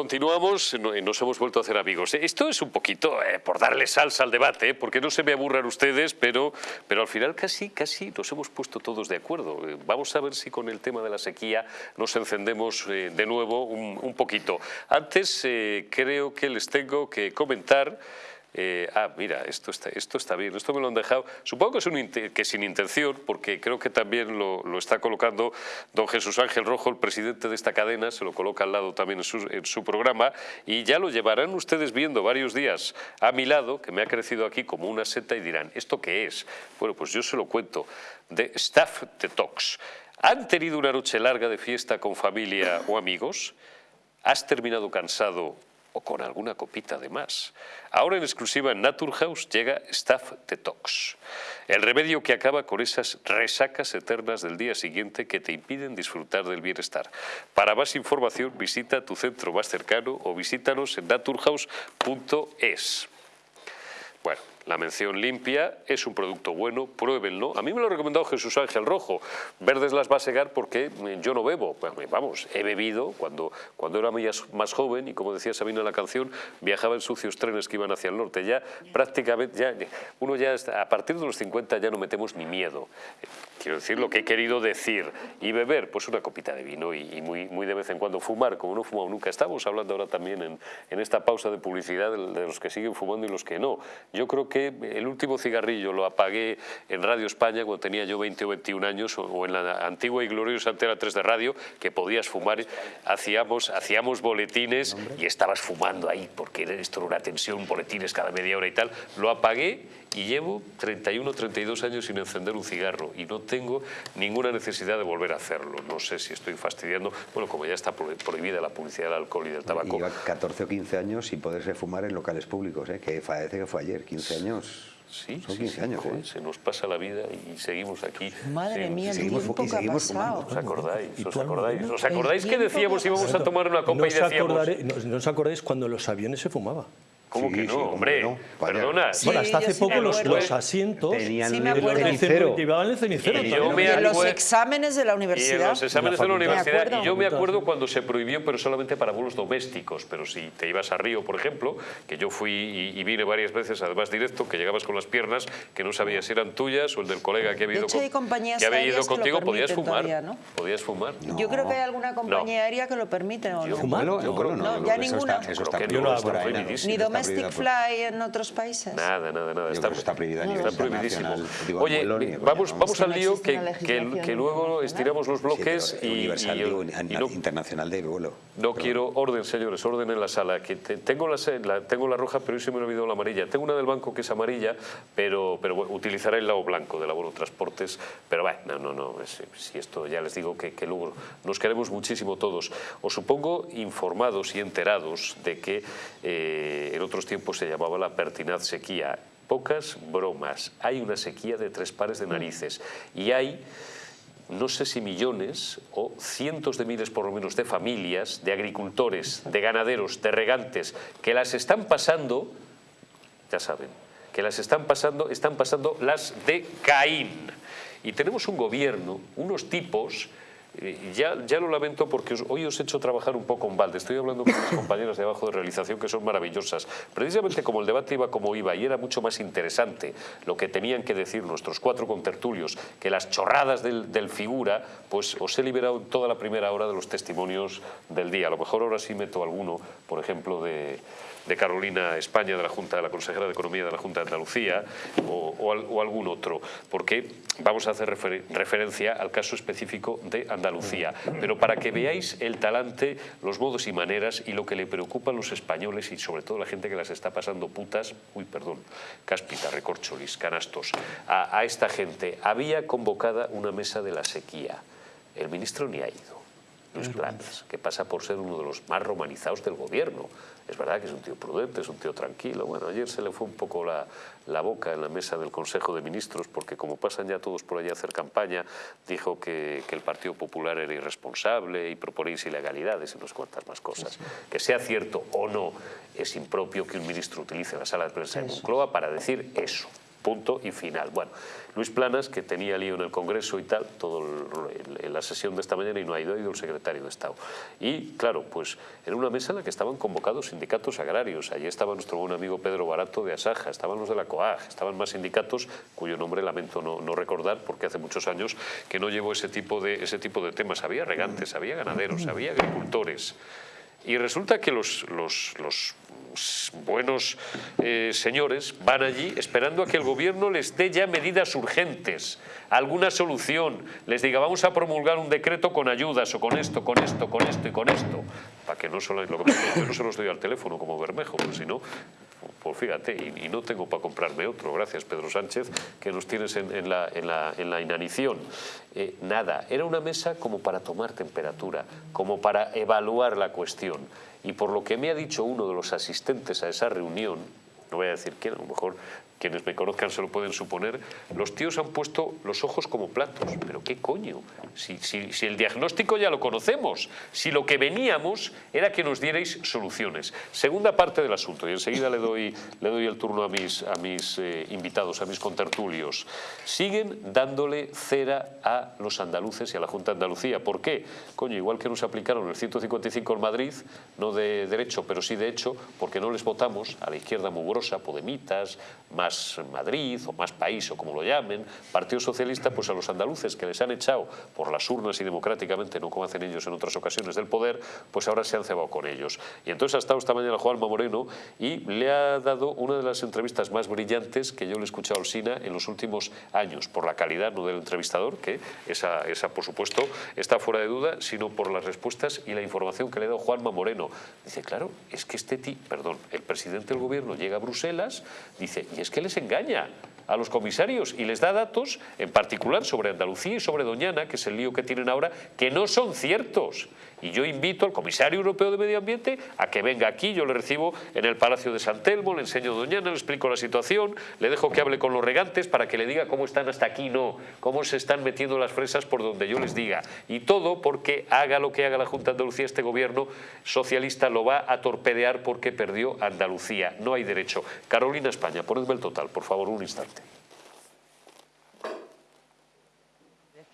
Continuamos, nos hemos vuelto a hacer amigos. Esto es un poquito eh, por darle salsa al debate, eh, porque no se me aburran ustedes, pero, pero al final casi, casi nos hemos puesto todos de acuerdo. Eh, vamos a ver si con el tema de la sequía nos encendemos de nuevo un poquito. Antes creo que les tengo que comentar eh, ah, mira, esto está, esto está bien, esto me lo han dejado. Supongo que, es un, que sin intención, porque creo que también lo, está colocando don Jesús Ángel Rojo, el presidente de esta cadena, se lo coloca al lado también en su, en su programa, y ya lo llevarán ustedes viendo varios días a mi lado, que me ha crecido aquí como una seta, y dirán, ¿esto qué es? Bueno, pues yo se lo cuento, de Staff Detox. ¿Han tenido una noche larga de fiesta con familia o amigos? ¿Has terminado cansado o con alguna copita de más. Ahora en exclusiva en Naturhaus llega Staff Detox, el remedio que acaba con esas resacas eternas del día siguiente que te impiden disfrutar del bienestar. Para más información visita tu centro más cercano o visítanos en naturhaus.es. Bueno, la mención limpia, es un producto bueno, pruébenlo. A mí me lo ha recomendado Jesús Ángel Rojo. Verdes las va a segar porque yo no bebo. Vamos, he bebido cuando, cuando era más joven y como decía Sabina en la canción, viajaba en sucios trenes que iban hacia el norte. Ya prácticamente, ya, uno ya a partir de los 50 ya no metemos ni miedo. Quiero decir lo que he querido decir. Y beber, pues una copita de vino y, muy, muy de vez en cuando fumar, como no fumado nunca. Estamos hablando ahora también en, en esta pausa de publicidad de, de los que siguen fumando y los que no. Yo creo que el último cigarrillo lo apagué en Radio España cuando tenía yo 20 o 21 años o en la antigua y gloriosa Antena 3 de radio que podías fumar, hacíamos, hacíamos boletines y estabas fumando ahí porque esto era una tensión, boletines cada media hora y tal, lo apagué y llevo 31 32 años sin encender un cigarro y no tengo ninguna necesidad de volver a hacerlo. No sé si estoy fastidiando, bueno, como ya está prohibida la publicidad del alcohol y del tabaco. Lleva 14 o 15 años sin poderse fumar en locales públicos, ¿eh? que parece que fue ayer, 15 años. Sí, Son 15 años, ¿eh? se nos pasa la vida y seguimos aquí. Madre mía, el seguimos, tiempo que ha pasado. ¿Os acordáis? ¿Os acordáis? ¿Os acordáis que decíamos íbamos a tomar una copa y decíamos... no os acordáis cuando los aviones se fumaba? ¿Cómo que no, hombre? No. Perdona. bueno, hasta hace poco los, los, asientos tenían el cenicero. Llevaban el cenicero. Y, yo me y los exámenes de la universidad. Y los exámenes de la universidad. Y yo me acuerdo cuando se prohibió, pero solamente para vuelos domésticos. Pero si te ibas a Río, por ejemplo, que yo fui y, vine varias veces, además directo, que llegabas con las piernas, que no sabías si eran tuyas o el del colega que había ido, con, que había ido contigo, podías fumar. ¿no? Podías fumar. Yo creo que hay alguna compañía aérea que lo permite. ¿o no? ¿Fumar? Yo creo no. Ya ninguna. Eso está prohibido. Ni Domestic Fly en otros países? Nada, nada, nada. Está, está prohibido a nivel está prohibidísimo. Oye, vamos, vamos al lío que, que, que, luego estiramos los bloques y, universal, y, digo, y no, internacional de vuelo. No quiero orden, señores, orden en la sala. Que tengo, la, la, tengo la roja, pero hoy se me ha olvidado la amarilla. Tengo una del banco que es amarilla, pero, pero bueno, utilizaré el lado blanco de la Bono Transportes. Pero bueno, no, no, no. si esto ya les digo que, que luego nos queremos muchísimo todos. Os supongo informados y enterados de que eh, en otros tiempos se llamaba la pertinaz sequía. Pocas bromas. Hay una sequía de tres pares de narices y hay no sé si millones o cientos de miles por lo menos de familias, de agricultores, de ganaderos, de regantes, que las están pasando, ya saben, que las están pasando, están pasando las de Caín. Y tenemos un gobierno, unos tipos ya, ya lo lamento porque hoy os he hecho trabajar un poco en balde. Estoy hablando con mis compañeras de abajo de realización que son maravillosas. Precisamente como el debate iba como iba y era mucho más interesante lo que tenían que decir nuestros cuatro contertulios que las chorradas del, del figura, pues os he liberado toda la primera hora de los testimonios del día. A lo mejor ahora sí meto alguno, por ejemplo, de de Carolina España, de la Junta de la Consejera de Economía de la Junta de Andalucía o, algún otro, porque vamos a hacer referencia al caso específico de Andalucía. Pero para que veáis el talante, los modos y maneras y lo que le preocupa a los españoles y sobre todo a la gente que las está pasando putas, uy, perdón, cáspita, recorcholis, canastos, a, a esta gente. Había convocada una mesa de la sequía. El ministro ni ha ido. Luis Planas, que pasa por ser uno de los más romanizados del gobierno. Es verdad que es un tío prudente, es un tío tranquilo. Bueno, ayer se le fue un poco la, la boca en la mesa del Consejo de Ministros porque como pasan ya todos por allá a hacer campaña, dijo que, que el Partido Popular era irresponsable y proponéis ilegalidades y unas cuantas más cosas. Que sea cierto o no, es impropio que un ministro utilice la sala de prensa de Moncloa para decir eso. punto y final. Bueno, Luis Planas, que tenía lío en el Congreso y tal, todo la sesión de esta mañana y no ha ido, ha ido el secretario de Estado. Y claro, pues en una mesa en la que estaban convocados sindicatos agrarios, allí estaba nuestro buen amigo Pedro Barato de Asaja, estaban los de la COAG, estaban más sindicatos cuyo nombre lamento no, recordar porque hace muchos años que no llevo ese tipo de, ese tipo de temas. Había regantes, había ganaderos, había agricultores. Y resulta que los, los, los buenos eh, señores van allí esperando a que el gobierno les dé ya medidas urgentes, alguna solución, les diga vamos a promulgar un decreto con ayudas o con esto, con esto, con esto y con esto, para que no solo, lo que yo no se los doy al teléfono como Bermejo, pues si no, pues fíjate, y, no tengo para comprarme otro, gracias Pedro Sánchez, que nos tienes en, la, inanición. Eh, nada, era una mesa como para tomar temperatura, como para evaluar la cuestión. Y por lo que me ha dicho uno de los asistentes a esa reunión, no voy a decir quién, a lo mejor quienes me conozcan se lo pueden suponer, los tíos han puesto los ojos como platos. ¿Pero qué coño? Si, si, el diagnóstico ya lo conocemos, si lo que veníamos era que nos dierais soluciones. Segunda parte del asunto, y enseguida le doy, le doy el turno a mis, a mis eh, invitados, a mis contertulios. Siguen dándole cera a los andaluces y a la Junta de Andalucía. ¿Por qué? Coño, igual que nos aplicaron el 155 en Madrid, no de derecho, pero sí de hecho, porque no les votamos a la izquierda mugrosa, podemitas, más Madrid o más país o como lo llamen, Partido Socialista, pues a los andaluces que les han echado por las urnas y democráticamente, no como hacen ellos en otras ocasiones del poder, pues ahora se han cebado con ellos. Y entonces ha estado esta mañana Juanma Moreno y le ha dado una de las entrevistas más brillantes que yo le he escuchado al SINA en los últimos años, por la calidad no del entrevistador, que esa, esa por supuesto está fuera de duda, sino por las respuestas y la información que le ha dado Juanma Moreno. Dice, claro, es que este ti, perdón, el presidente del gobierno llega a Bruselas, dice, y es que les engaña a los comisarios y les da datos, en particular sobre Andalucía y sobre Doñana, que es el lío que tienen ahora, que no son ciertos. Y yo invito al comisario europeo de Medio Ambiente a que venga aquí, yo le recibo en el Palacio de San Telmo, le enseño Doñana, le explico la situación, le dejo que hable con los regantes para que le diga cómo están hasta aquí, no, cómo se están metiendo las fresas por donde yo les diga. Y todo porque haga lo que haga la Junta de Andalucía, este gobierno socialista lo va a torpedear porque perdió Andalucía. No hay derecho. Carolina España, ponedme el total, por favor, un instante.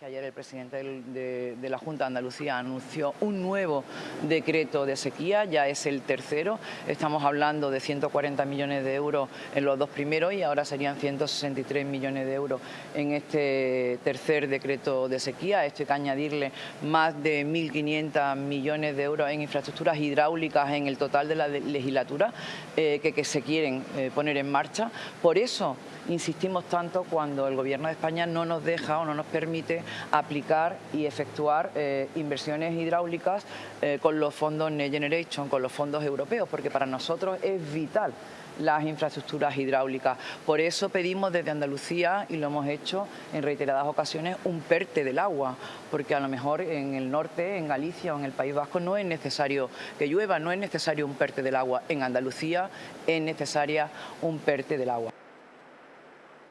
Ayer el presidente de, la Junta de Andalucía anunció un nuevo decreto de sequía, ya es el tercero. Estamos hablando de 140 millones de euros en los dos primeros y ahora serían 163 millones de euros en este tercer decreto de sequía. Esto hay que añadirle más de 1.500 millones de euros en infraestructuras hidráulicas en el total de la legislatura eh, que, se quieren eh, poner en marcha. Por eso insistimos tanto cuando el Gobierno de España no nos deja o no nos permite aplicar y efectuar eh, inversiones hidráulicas eh, con los fondos Next Generation, con los fondos europeos, porque para nosotros es vital las infraestructuras hidráulicas. Por eso pedimos desde Andalucía, y lo hemos hecho en reiteradas ocasiones, un PERTE del agua, porque a lo mejor en el norte, en Galicia o en el País Vasco no es necesario que llueva, no es necesario un PERTE del agua. En Andalucía es necesaria un PERTE del agua.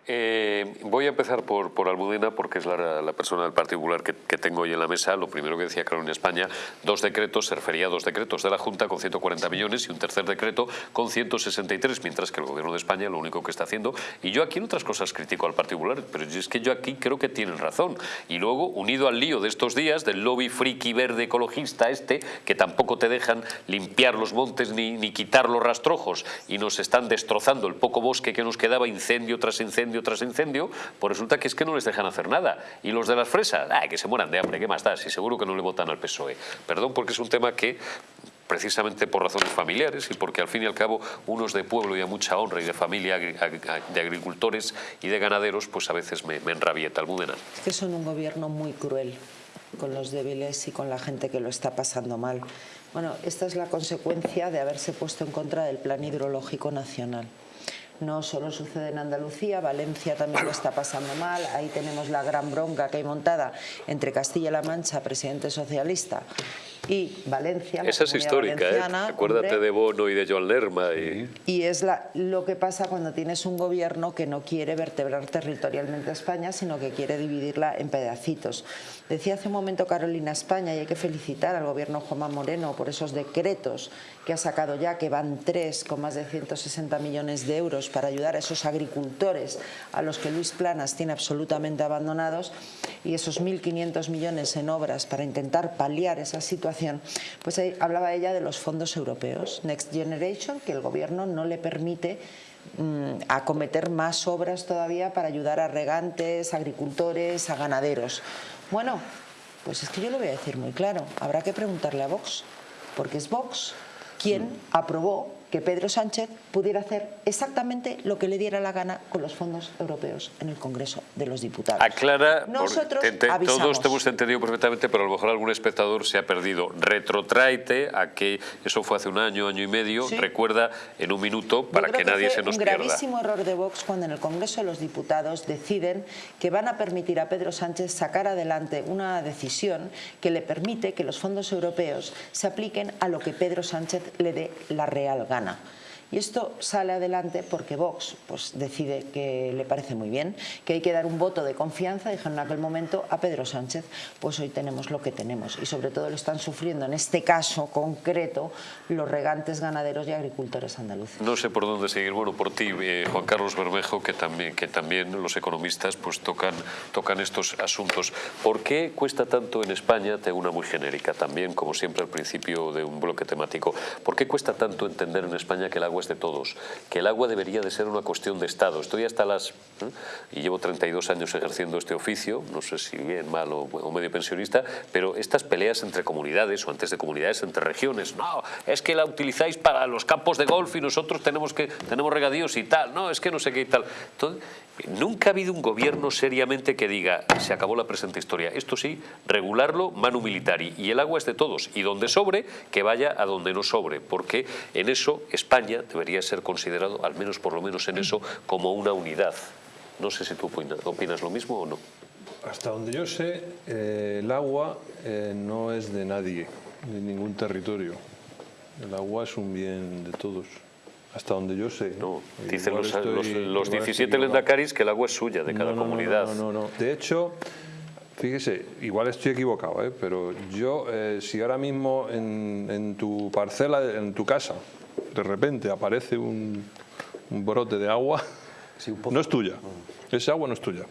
Eh, voy a empezar por, por Almudena porque es la, persona del particular que, que, tengo hoy en la mesa. Lo primero que decía Carolina España, dos decretos, se refería a dos decretos de la Junta con 140 millones y un tercer decreto con 163, mientras que el Gobierno de España lo único que está haciendo, y yo aquí en otras cosas critico al particular, pero es que yo aquí creo que tienen razón. Y luego, unido al lío de estos días, del lobby friki verde ecologista este, que tampoco te dejan limpiar los montes ni quitar los rastrojos y nos están destrozando el poco bosque que nos quedaba incendio tras incendio tras incendio, pues resulta que es que no les dejan hacer nada. Y los de las fresas, que se mueran de hambre, ¿qué más da? Si seguro que no le votan al PSOE. Perdón porque es un tema que precisamente por razones familiares y porque al fin y al cabo unos de pueblo y a mucha honra y de familia de agricultores y de ganaderos pues a veces me, me enrabieta. Almudena. Es que son un gobierno muy cruel con los débiles y con la gente que lo está pasando mal. Bueno, esta es la consecuencia de haberse puesto en contra del Plan Hidrológico Nacional. No solo sucede en Andalucía, Valencia también lo está pasando mal, ahí tenemos la gran bronca que hay montada entre Castilla-La Mancha, presidente socialista, Y Valencia, la Esa es histórica, ¿eh? Acuérdate hombre, de Bono y de Joan Lerma. Y... y es la- lo que pasa cuando tienes un gobierno que no quiere vertebrar territorialmente a España, sino que quiere dividirla en pedacitos. Decía hace un momento Carolina España, y hay que felicitar al gobierno Juanma Moreno por esos decretos que ha sacado ya, que van tres con más de 160 millones de euros para ayudar a esos agricultores a los que Luis Planas tiene absolutamente abandonados, y esos 1.500 millones en obras para intentar paliar esa situación, pues ahí hablaba ella de los fondos europeos, Next Generation, que el gobierno no le permite mm, acometer más obras todavía para ayudar a regantes, agricultores, a ganaderos. Bueno, pues es que yo lo voy a decir muy claro, habrá que preguntarle a Vox, porque es Vox quien aprobó que Pedro Sánchez pudiera hacer exactamente lo que le diera la gana con los fondos europeos en el Congreso de los Diputados. Aclara, Nosotros te- te- todos te hemos entendido perfectamente, pero a lo mejor algún espectador se ha perdido. Retrotraite a que eso fue hace un año, año y medio. Sí. Recuerda en un minuto para creo que nadie se nos un pierda. gravísimo error de Vox cuando en el Congreso de los Diputados deciden que van a permitir a Pedro Sánchez sacar adelante una decisión que le permite que los fondos europeos se apliquen a lo que Pedro Sánchez le dé la real gana. Dominicana. Y esto sale adelante porque Vox pues, decide que le parece muy bien, que hay que dar un voto de confianza, dijeron en aquel momento, a Pedro Sánchez. Pues hoy tenemos lo que tenemos y sobre todo lo están sufriendo en este caso concreto los regantes, ganaderos y agricultores andaluces. No sé por dónde seguir. Bueno, por ti, eh, Juan Carlos Bermejo, que también, los economistas pues tocan, tocan estos asuntos. ¿Por qué cuesta tanto en España, tengo una muy genérica también, como siempre al principio de un bloque temático, ¿por qué cuesta tanto entender en España que el agua es de todos? Que el agua debería de ser una cuestión de Estado. Estoy hasta las... ¿eh? y llevo 32 años ejerciendo este oficio, no sé si bien, mal o, medio pensionista, pero estas peleas entre comunidades o antes de comunidades entre regiones, no, es que la utilizáis para los campos de golf y nosotros tenemos que tenemos regadíos y tal, no, es que no sé qué y tal. Entonces, nunca ha habido un gobierno seriamente que diga, se acabó la presente historia. Esto sí, regularlo manu militari y el agua es de todos y donde sobre, que vaya a donde no sobre, porque en eso España debería ser considerado, al menos por lo menos en eso, como una unidad. No sé si tú opina- opinas lo mismo o no. Hasta donde yo sé, eh, el agua eh, no es de nadie, de ningún territorio. El agua es un bien de todos. Hasta donde yo sé. No, dicen los, estoy- los- los igual estoy 17 equivocado. lendacaris que el agua es suya, de cada No, no, no, comunidad. No, no, no. De hecho, fíjese, igual estoy equivocado, ¿eh? pero yo, eh, si ahora mismo en, en tu parcela, en tu casa, de repente aparece un, un brote de agua, Sí, un pozo. no es tuya. Ese agua no es tuya.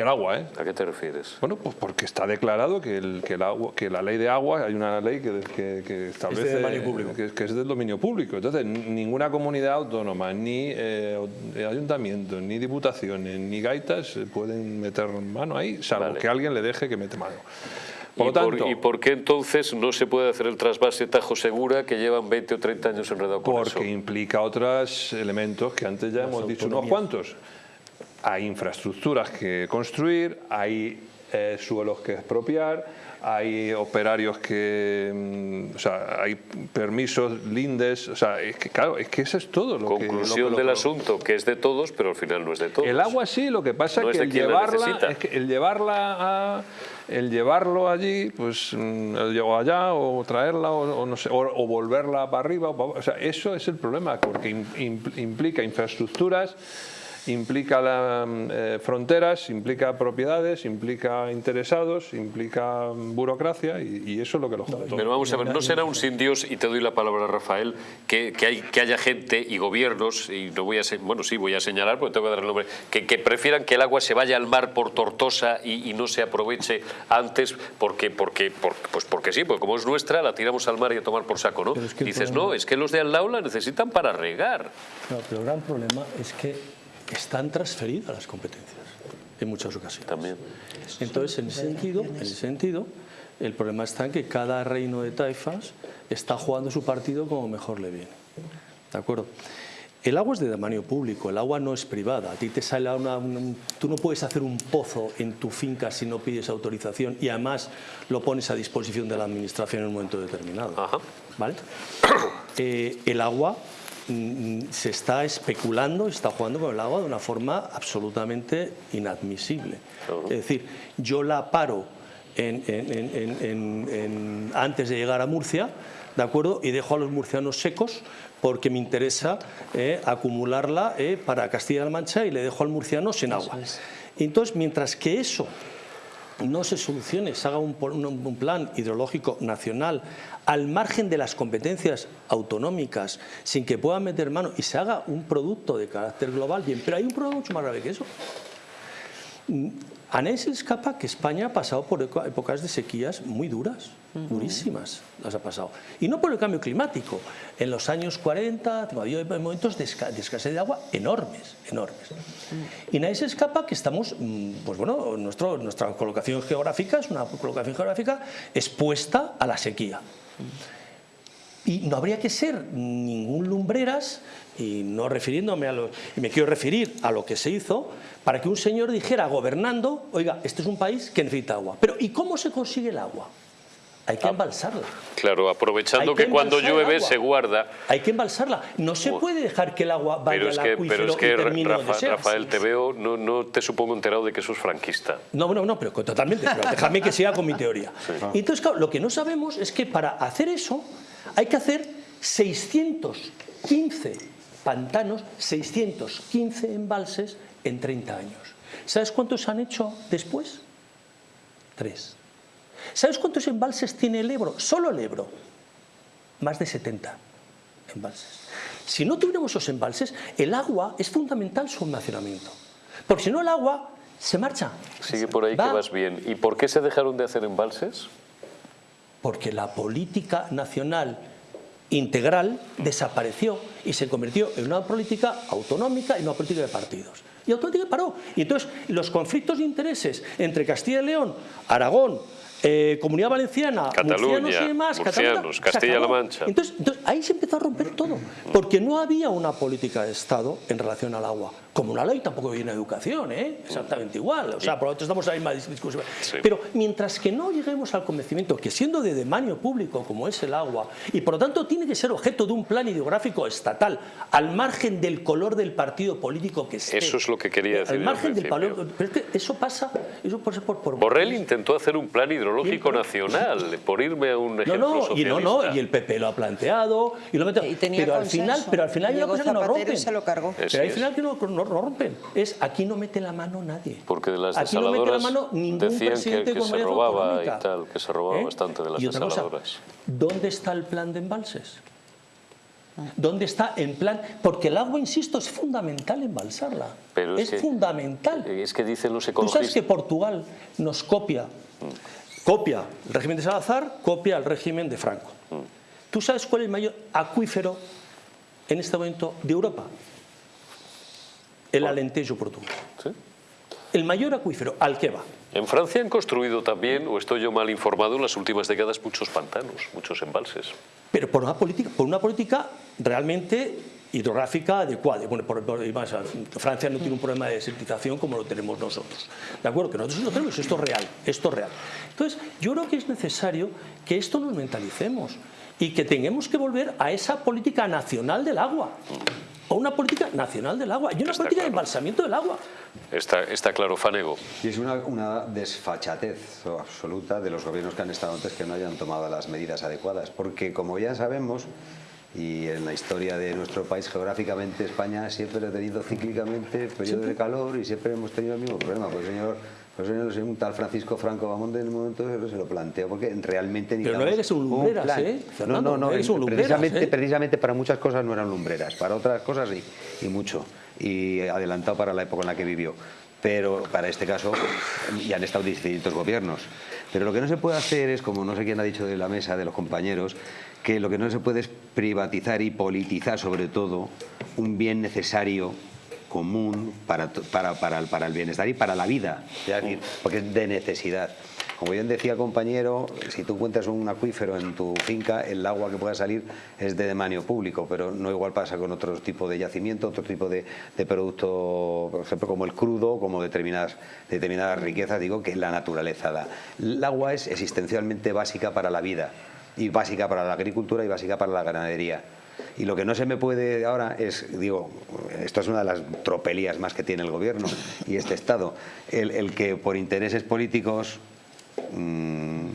El agua, ¿eh? ¿A qué te refieres? Bueno, pues porque está declarado que, el, que, el agua, que la ley de agua, hay una ley que, que- que establece dominio público. Que, que es del dominio público. Entonces, ninguna comunidad autónoma, ni eh, ayuntamientos, ni diputaciones, ni gaitas eh, pueden meter mano ahí, salvo Vale. que alguien le deje que mete mano. Por ¿Y, tanto, por, ¿Y por qué entonces no se puede hacer el trasvase Tajo Segura que llevan 20 o 30 años enredado con porque eso? implica otros elementos que antes ya hemos dicho unos cuantos. Hay infraestructuras que construir, hay eh, suelos que expropiar, hay operarios que, mm, o sea, hay permisos, lindes, o sea, es que claro, es que eso es todo lo Conclusión que... lo del asunto, que es de todos, pero al final no es de todos. El agua sí, lo que pasa No es que el llevarla, es que el llevarla a, el llevarlo allí, pues mm, el llevo allá o traerla o, o no sé, o, o volverla para arriba, o, o sea, eso es el problema porque im- im- implica infraestructuras, implica la, mm, eh, fronteras, implica propiedades, implica interesados, implica mm, burocracia y, y eso es lo que lo todo. Pero vamos a ver, no será un sin Dios, y te doy la palabra, Rafael, que, que, hay, que haya gente y gobiernos, y no voy a bueno, sí, voy a señalar, porque tengo que dar el nombre, que, que prefieran que el agua se vaya al mar por Tortosa y, y no se aproveche antes, porque, porque, por- pues porque sí, porque como es nuestra, la tiramos al mar y a tomar por saco, ¿no? Es que Dices, problema- no, es que los de al lado la necesitan para regar. No, pero el gran problema es que están transferidas las competencias en muchas ocasiones. También. Entonces, en ese sentido, en ese sentido, el problema está en que cada reino de taifas está jugando su partido como mejor le viene. ¿De acuerdo? El agua es de dominio público, el agua no es privada. A ti te sale una, un- tú no puedes hacer un pozo en tu finca si no pides autorización y además lo pones a disposición de la administración en un momento determinado. Ajá. ¿Vale? Eh, el agua se está especulando, se está jugando con el agua de una forma absolutamente inadmisible. Es decir, yo la paro en- en- en- antes de llegar a Murcia, ¿de acuerdo? Y dejo a los murcianos secos porque me interesa eh, acumularla eh, para Castilla-La Mancha y le dejo al murciano sin agua. es. Entonces, mientras que eso no se solucione, se haga un, plan hidrológico nacional al margen de las competencias autonómicas, sin que puedan meter mano y se haga un producto de carácter global, bien, pero hay un problema mucho más grave que eso. Mm, A nadie se le escapa que España ha pasado por épocas de sequías muy duras, durísimas las ha pasado. Y no por el cambio climático. En los años 40 ha habido momentos de, esca- de escasez de agua enormes, enormes. Y nadie se escapa que estamos, mm, pues bueno, nuestro, nuestra colocación geográfica es una colocación geográfica expuesta a la sequía. Y no habría que ser ningún lumbreras, y no refiriéndome a lo, y me quiero referir a lo que se hizo, para que un señor dijera gobernando, oiga, este es un país que necesita agua. Pero ¿y cómo se consigue el agua? Hay que embalsarla. Claro, aprovechando que que cuando llueve se guarda. Hay que embalsarla. No se puede dejar que el agua vaya Pero es al que, acuífero pero es que Rafa-. Rafael, te veo, no, no te supongo enterado de que eso es franquista. No, no, no, pero totalmente. Pero déjame que siga con mi teoría. Y entonces, claro, lo que no sabemos es que para hacer eso hay que hacer 615 pantanos, 615 embalses en 30 años. ¿Sabes cuántos han hecho después? Tres. ¿Sabes cuántos embalses tiene el Ebro? Solo el Ebro. Más de 70 embalses. Si no tuviéramos esos embalses, el agua es fundamental su almacenamiento. Porque si no el agua se marcha. Sigue por ahí Va- que vas bien. ¿Y por qué se dejaron de hacer embalses? Porque la política nacional integral desapareció y se convirtió en una política autonómica y una política de partidos. Y autonómica paró. Y entonces los conflictos de intereses entre Castilla y León, Aragón, eh, Comunidad Valenciana, Cataluña, murcianos y demás, murcianos, Castilla-La. Mancha. Entonces, entonces, ahí se empezó a romper todo, porque no había una política de Estado en relación al agua. Como una ley tampoco había una educación, ¿eh? exactamente igual. O sea, por lo tanto estamos en la misma discusión. Sí. Pero mientras que no lleguemos al convencimiento que siendo de demanio público como es el agua, y por lo tanto tiene que ser objeto de un plan hidrográfico estatal, al margen del color del partido político que esté. Eso es lo que quería decir Al margen al del valor. Pero es que eso pasa, eso pasa por, por Borrell intentó hacer un plan hidrológico nacional, por irme a un No, ejemplo no, y socialista. no, no, y el PP lo ha planteado y lo mete- Y tenía pero al consenso. final, pero al final hay una cosa que no y rompen. se lo cargó. Pero al final que no, no- rompen. Es aquí no mete la mano nadie. Porque de las aquí no mete la mano ningún decían que, presidente que de se robaba y tal, que se robaba ¿Eh? bastante de las Y otra cosa, desaladoras. ¿Dónde está el plan de embalses? ¿Dónde está el plan? Porque el agua, insisto, es fundamental embalsarla. Pero es es que- fundamental. Es que dicen los Tú ecologistas... sabes que Portugal nos copia, copia el régimen de Salazar, copia el régimen de Franco. ¿Tú sabes cuál es el mayor acuífero en este momento de Europa? El Alentejo portugués. ¿Sí? El mayor acuífero, al que va. En Francia han construido también, o estoy yo mal informado, en las últimas décadas muchos pantanos, muchos embalses. Pero por una política, por una política realmente hidrográfica adecuada. Bueno, por, por- y más, Francia no tiene un problema de desertización como lo tenemos nosotros. ¿De acuerdo? Que nosotros lo tenemos, esto es real, esto es real. Entonces, yo creo que es necesario que esto nos mentalicemos y que tengamos que volver a esa política nacional del agua. O una política nacional del agua y una Está política de embalsamiento del agua. Está, está claro, Fanego. Y es una, una desfachatez absoluta de los gobiernos que han estado antes que no hayan tomado las medidas adecuadas. Porque, como ya sabemos, y en la historia de nuestro país geográficamente, España siempre ha tenido cíclicamente periodos de calor y siempre hemos tenido el mismo problema. Pues señor, pues señor, un tal Francisco Franco Bamonde en el momento se lo planteó porque realmente Pero no eres un lumbreras, plan. ¿eh, No, Fernando? no, no, No eres un lumbreras, precisamente, ¿eh? precisamente para muchas cosas no eran lumbreras, para otras cosas sí, y mucho, y adelantado para la época en la que vivió. Pero para este caso, y han estado distintos gobiernos. Pero lo que no se puede hacer es, como no sé quién ha dicho de la mesa, de los compañeros, que lo que no se puede es privatizar y politizar sobre todo un bien necesario común para, para, para, el, para el bienestar y para la vida, es decir, porque es de necesidad. Como bien decía el compañero, si tú encuentras un acuífero en tu finca, el agua que pueda salir es de demanio público, pero no igual pasa con otro tipo de yacimiento, otro tipo de, de producto, por ejemplo, como el crudo, como determinadas, determinadas riquezas, digo, que la naturaleza da. El agua es existencialmente básica para la vida, y básica para la agricultura y básica para la ganadería. Y lo que no se me puede ahora es, digo, esto es una de las tropelías más que tiene el gobierno y este Estado, el, el que por intereses políticos mm,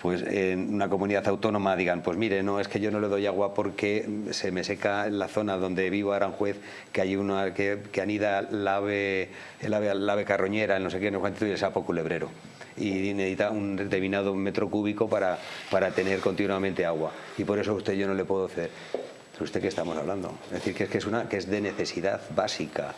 pues en una comunidad autónoma digan, pues mire, no, es que yo no le doy agua porque se me seca la zona donde vivo Aranjuez, que hay una que, que anida la ave, el ave, la ave carroñera, no sé qué, no cuánto, y el sapo culebrero. Y necesita un determinado metro cúbico para, para tener continuamente agua. Y por eso a usted yo no le puedo ceder. ¿De usted qué estamos hablando? Es decir, que es, una, que es de necesidad básica.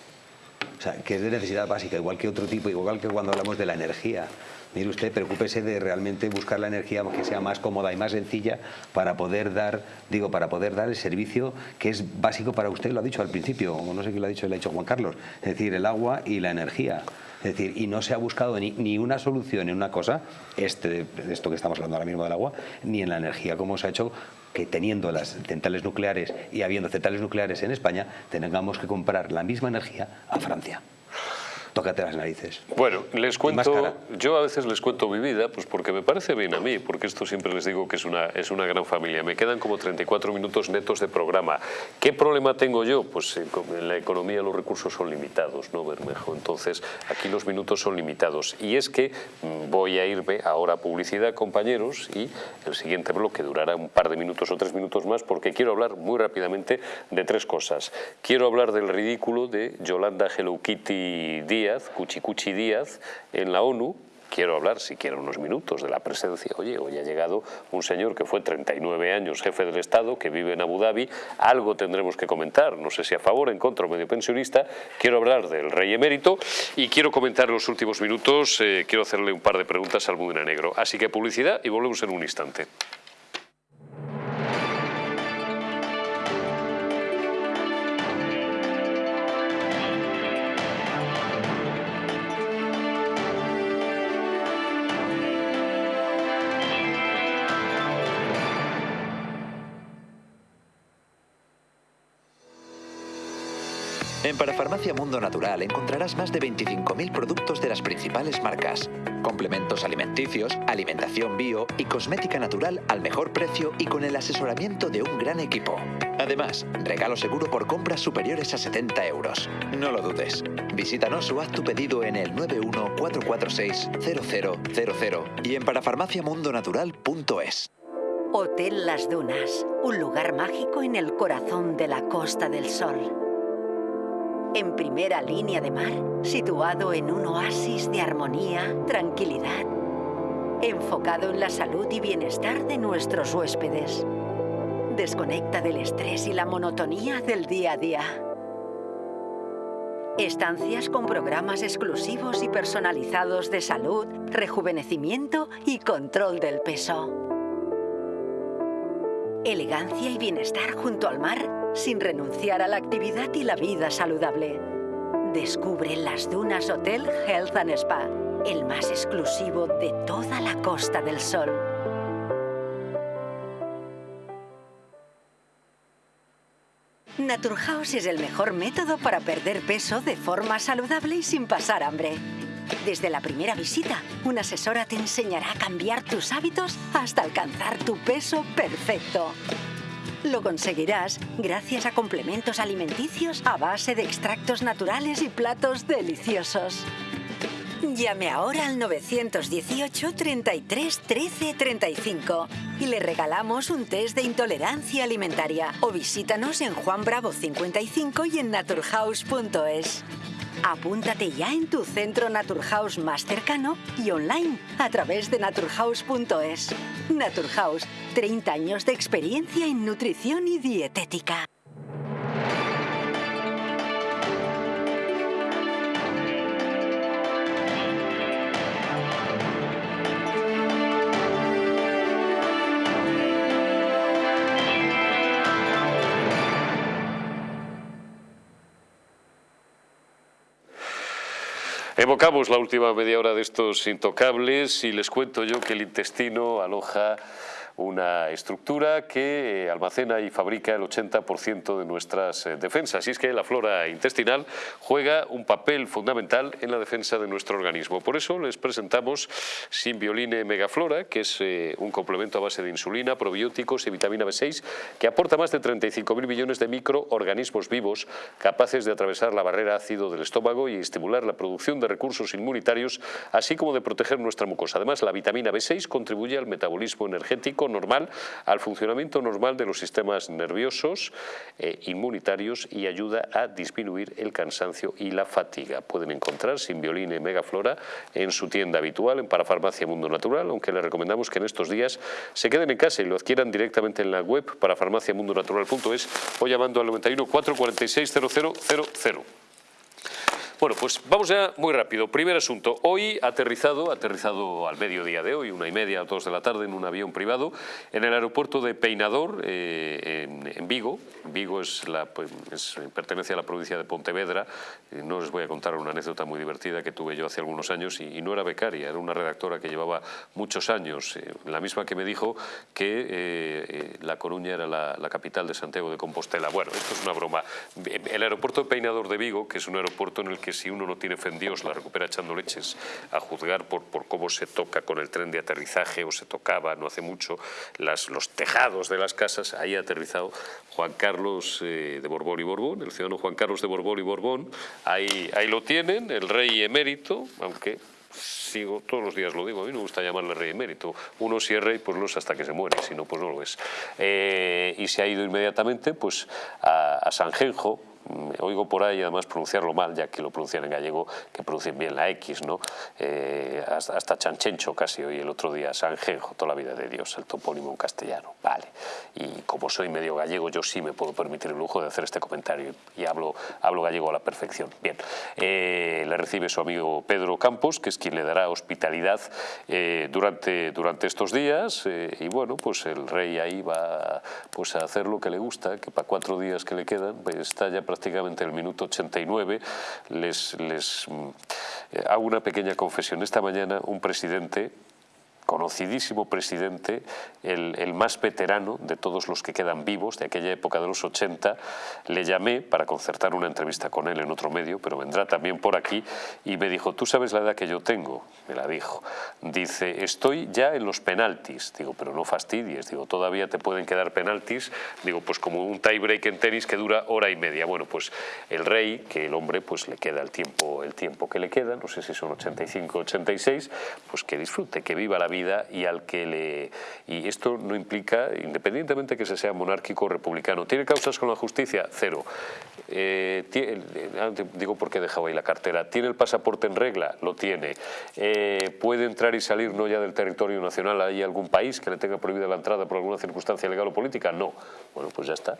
O sea, que es de necesidad básica, igual que otro tipo, igual que cuando hablamos de la energía. Mire usted, preocúpese de realmente buscar la energía que sea más cómoda y más sencilla para poder dar, digo, para poder dar el servicio que es básico para usted, lo ha dicho al principio, o no sé quién lo ha dicho, lo ha dicho Juan Carlos, es decir, el agua y la energía. Es decir, y no se ha buscado ni, una solución en una cosa, este, esto que estamos hablando ahora mismo del agua, ni en la energía, como se ha hecho que teniendo las centrales nucleares y habiendo centrales nucleares en España, tengamos que comprar la misma energía a Francia tócate las narices. Bueno, les cuento, yo a veces les cuento mi vida, pues porque me parece bien a mí, porque esto siempre les digo que es una, es una gran familia. Me quedan como 34 minutos netos de programa. ¿Qué problema tengo yo? Pues en la economía los recursos son limitados, ¿no, Bermejo? Entonces, aquí los minutos son limitados. Y es que mm, voy a irme ahora a publicidad, compañeros, y el siguiente bloque durará un par de minutos o tres minutos más, porque quiero hablar muy rápidamente de tres cosas. Quiero hablar del ridículo de Yolanda Hello Kitty Díaz, Cuchicuchi Díaz, en la ONU, Quiero hablar, si quiero, unos minutos de la presencia. Oye, hoy ha llegado un señor que fue 39 años jefe del Estado, que vive en Abu Dhabi. Algo tendremos que comentar, no sé si a favor, en contra o medio pensionista. Quiero hablar del rey emérito y quiero comentar en los últimos minutos, eh, quiero hacerle un par de preguntas al Mudena Negro. Así que publicidad y volvemos en un instante. En Parafarmacia Mundo Natural encontrarás más de 25.000 productos de las principales marcas, complementos alimenticios, alimentación bio y cosmética natural al mejor precio y con el asesoramiento de un gran equipo. Además, regalo seguro por compras superiores a 70 euros. No lo dudes. Visítanos o haz tu pedido en el 914460000 y en parafarmaciamundonatural.es. Hotel Las Dunas, un lugar mágico en el corazón de la Costa del Sol. En primera línea de mar, situado en un oasis de armonía, tranquilidad, enfocado en la salud y bienestar de nuestros huéspedes. Desconecta del estrés y la monotonía del día a día. Estancias con programas exclusivos y personalizados de salud, rejuvenecimiento y control del peso. Elegancia y bienestar junto al mar sin renunciar a la actividad y la vida saludable. Descubre Las Dunas Hotel Health and Spa, el más exclusivo de toda la Costa del Sol. Naturhaus es el mejor método para perder peso de forma saludable y sin pasar hambre. Desde la primera visita, una asesora te enseñará a cambiar tus hábitos hasta alcanzar tu peso perfecto. Lo conseguirás gracias a complementos alimenticios a base de extractos naturales y platos deliciosos. Llame ahora al 918 33 13 35 y le regalamos un test de intolerancia alimentaria o visítanos en Juan Bravo 55 y en naturhaus.es. Apúntate ya en tu centro Naturhaus más cercano y online a través de naturhaus.es. Naturhaus, 30 años de experiencia en nutrición y dietética. Evocamos la última media hora de estos intocables y les cuento yo que el intestino aloja una estructura que almacena y fabrica el 80% de nuestras defensas. Y es que la flora intestinal juega un papel fundamental en la defensa de nuestro organismo. Por eso les presentamos Simbioline Megaflora, que es un complemento a base de insulina, probióticos y vitamina B6, que aporta más de 35.000 millones de microorganismos vivos capaces de atravesar la barrera ácido del estómago y estimular la producción de recursos inmunitarios, así como de proteger nuestra mucosa. Además, la vitamina B6 contribuye al metabolismo energético normal, al funcionamiento normal de los sistemas nerviosos, e inmunitarios y ayuda a disminuir el cansancio y la fatiga. Pueden encontrar Simbioline Megaflora en su tienda habitual, en Parafarmacia Mundo Natural, aunque les recomendamos que en estos días se queden en casa y lo adquieran directamente en la web parafarmaciamundonatural.es o llamando al 91 446 0000. Bueno, pues vamos ya muy rápido. Primer asunto. Hoy aterrizado, aterrizado al mediodía de hoy, una y media, dos de la tarde, en un avión privado, en el aeropuerto de Peinador, eh, en, Vigo. Vigo es la, pues, pertenece a la provincia de Pontevedra. Eh, no les voy a contar una anécdota muy divertida que tuve yo hace algunos años y, no era becaria, era una redactora que llevaba muchos años, eh, la misma que me dijo que La Coruña era la, la capital de Santiago de Compostela. Bueno, esto es una broma. El aeropuerto de Peinador de Vigo, que es un aeropuerto en el que si uno no tiene fe en Dios la recupera echando leches, a juzgar por, cómo se toca con el tren de aterrizaje o se tocaba no hace mucho los tejados de las casas, ahí ha aterrizado Juan Carlos eh, de Borbón y Borbón, el ciudadano Juan Carlos de Borbón y Borbón, ahí, ahí lo tienen, el rey emérito, aunque sigo, todos los días lo digo, a mí me gusta llamarle rey emérito. Uno si es rey, pues lo es hasta que se muere, si no, pues no lo es. Eh, y se ha ido inmediatamente pues, a, a Sanjenjo, oigo por ahí además pronunciarlo mal, ya que lo pronuncian en gallego, que pronuncien bien la X, ¿no? Eh, hasta, Chanchencho casi hoy el otro día, Sanjenjo, toda la vida de Dios, el topónimo en castellano, vale. Y como soy medio gallego, yo sí me puedo permitir el lujo de hacer este comentario y, hablo, hablo gallego a la perfección. Bien, eh, le recibe su amigo Pedro Campos, que es quien le dará hospitalidad eh, durante, durante estos días y bueno, pues el rey ahí va pues, a hacer lo que le gusta, que para cuatro días que le quedan, pues está ya prácticamente el minuto 89, les, les mm, eh, hago una pequeña confesión. Esta mañana un presidente conocidísimo presidente, el, más veterano de todos los que quedan vivos de aquella época de los 80, le llamé para concertar una entrevista con él en otro medio, pero vendrá también por aquí, y me dijo, ¿tú sabes la edad que yo tengo? Me la dijo. Dice, estoy ya en los penaltis. Digo, pero no fastidies, digo, todavía te pueden quedar penaltis. Digo, pues como un tie break en tenis que dura hora y media. Bueno, pues el rey, que el hombre pues le queda el tiempo, el tiempo que le queda, no sé si son 85, 86, pues que disfrute, que viva la vida y al que le... Y esto no implica, independientemente que se sea monárquico o republicano, ¿tiene causas con la justicia? Cero. Eh, ah, digo porque dejaba ahí la cartera. ¿Tiene el pasaporte en regla? Lo tiene. Eh, ¿Puede entrar y salir no ya del territorio nacional? ¿Hay algún país que le tenga prohibida la entrada por alguna circunstancia legal o política? No. Bueno, pues ya está.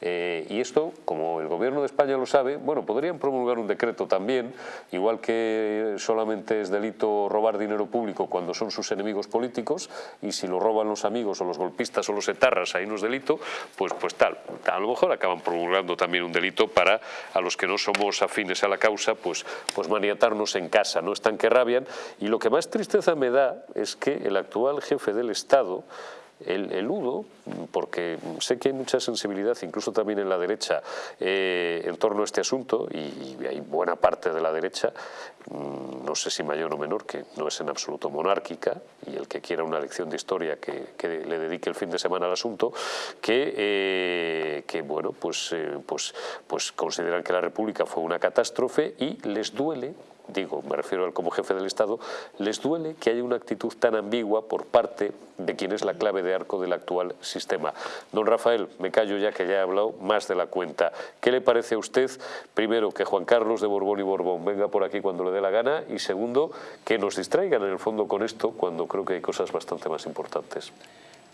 Eh, y esto, como el gobierno de España lo sabe, bueno, podrían promulgar un decreto también, igual que solamente es delito robar dinero público cuando son sus enemigos políticos, y si lo roban los amigos o los golpistas o los etarras, ahí no es delito, pues, pues tal. A lo mejor acaban promulgando también un delito para a los que no somos afines a la causa, pues, pues maniatarnos en casa, no están que rabian. Y lo que más tristeza me da es que el actual jefe del Estado, el, eludo, porque sé que hay mucha sensibilidad, incluso también en la derecha, eh, en torno a este asunto, y, hay buena parte de la derecha, mm, no sé si mayor o menor, que no es en absoluto monárquica, y el que quiera una lección de historia que, le dedique el fin de semana al asunto, que, eh, bueno, pues, eh, pues, pues consideran que la República fue una catástrofe y les duele digo, me refiero al como jefe del Estado, les duele que haya una actitud tan ambigua por parte de quien es la clave de arco del actual sistema. Don Rafael, me callo ya que ya he hablado más de la cuenta. ¿Qué le parece a usted, primero, que Juan Carlos de Borbón y Borbón venga por aquí cuando le dé la gana y segundo, que nos distraigan en el fondo con esto cuando creo que hay cosas bastante más importantes?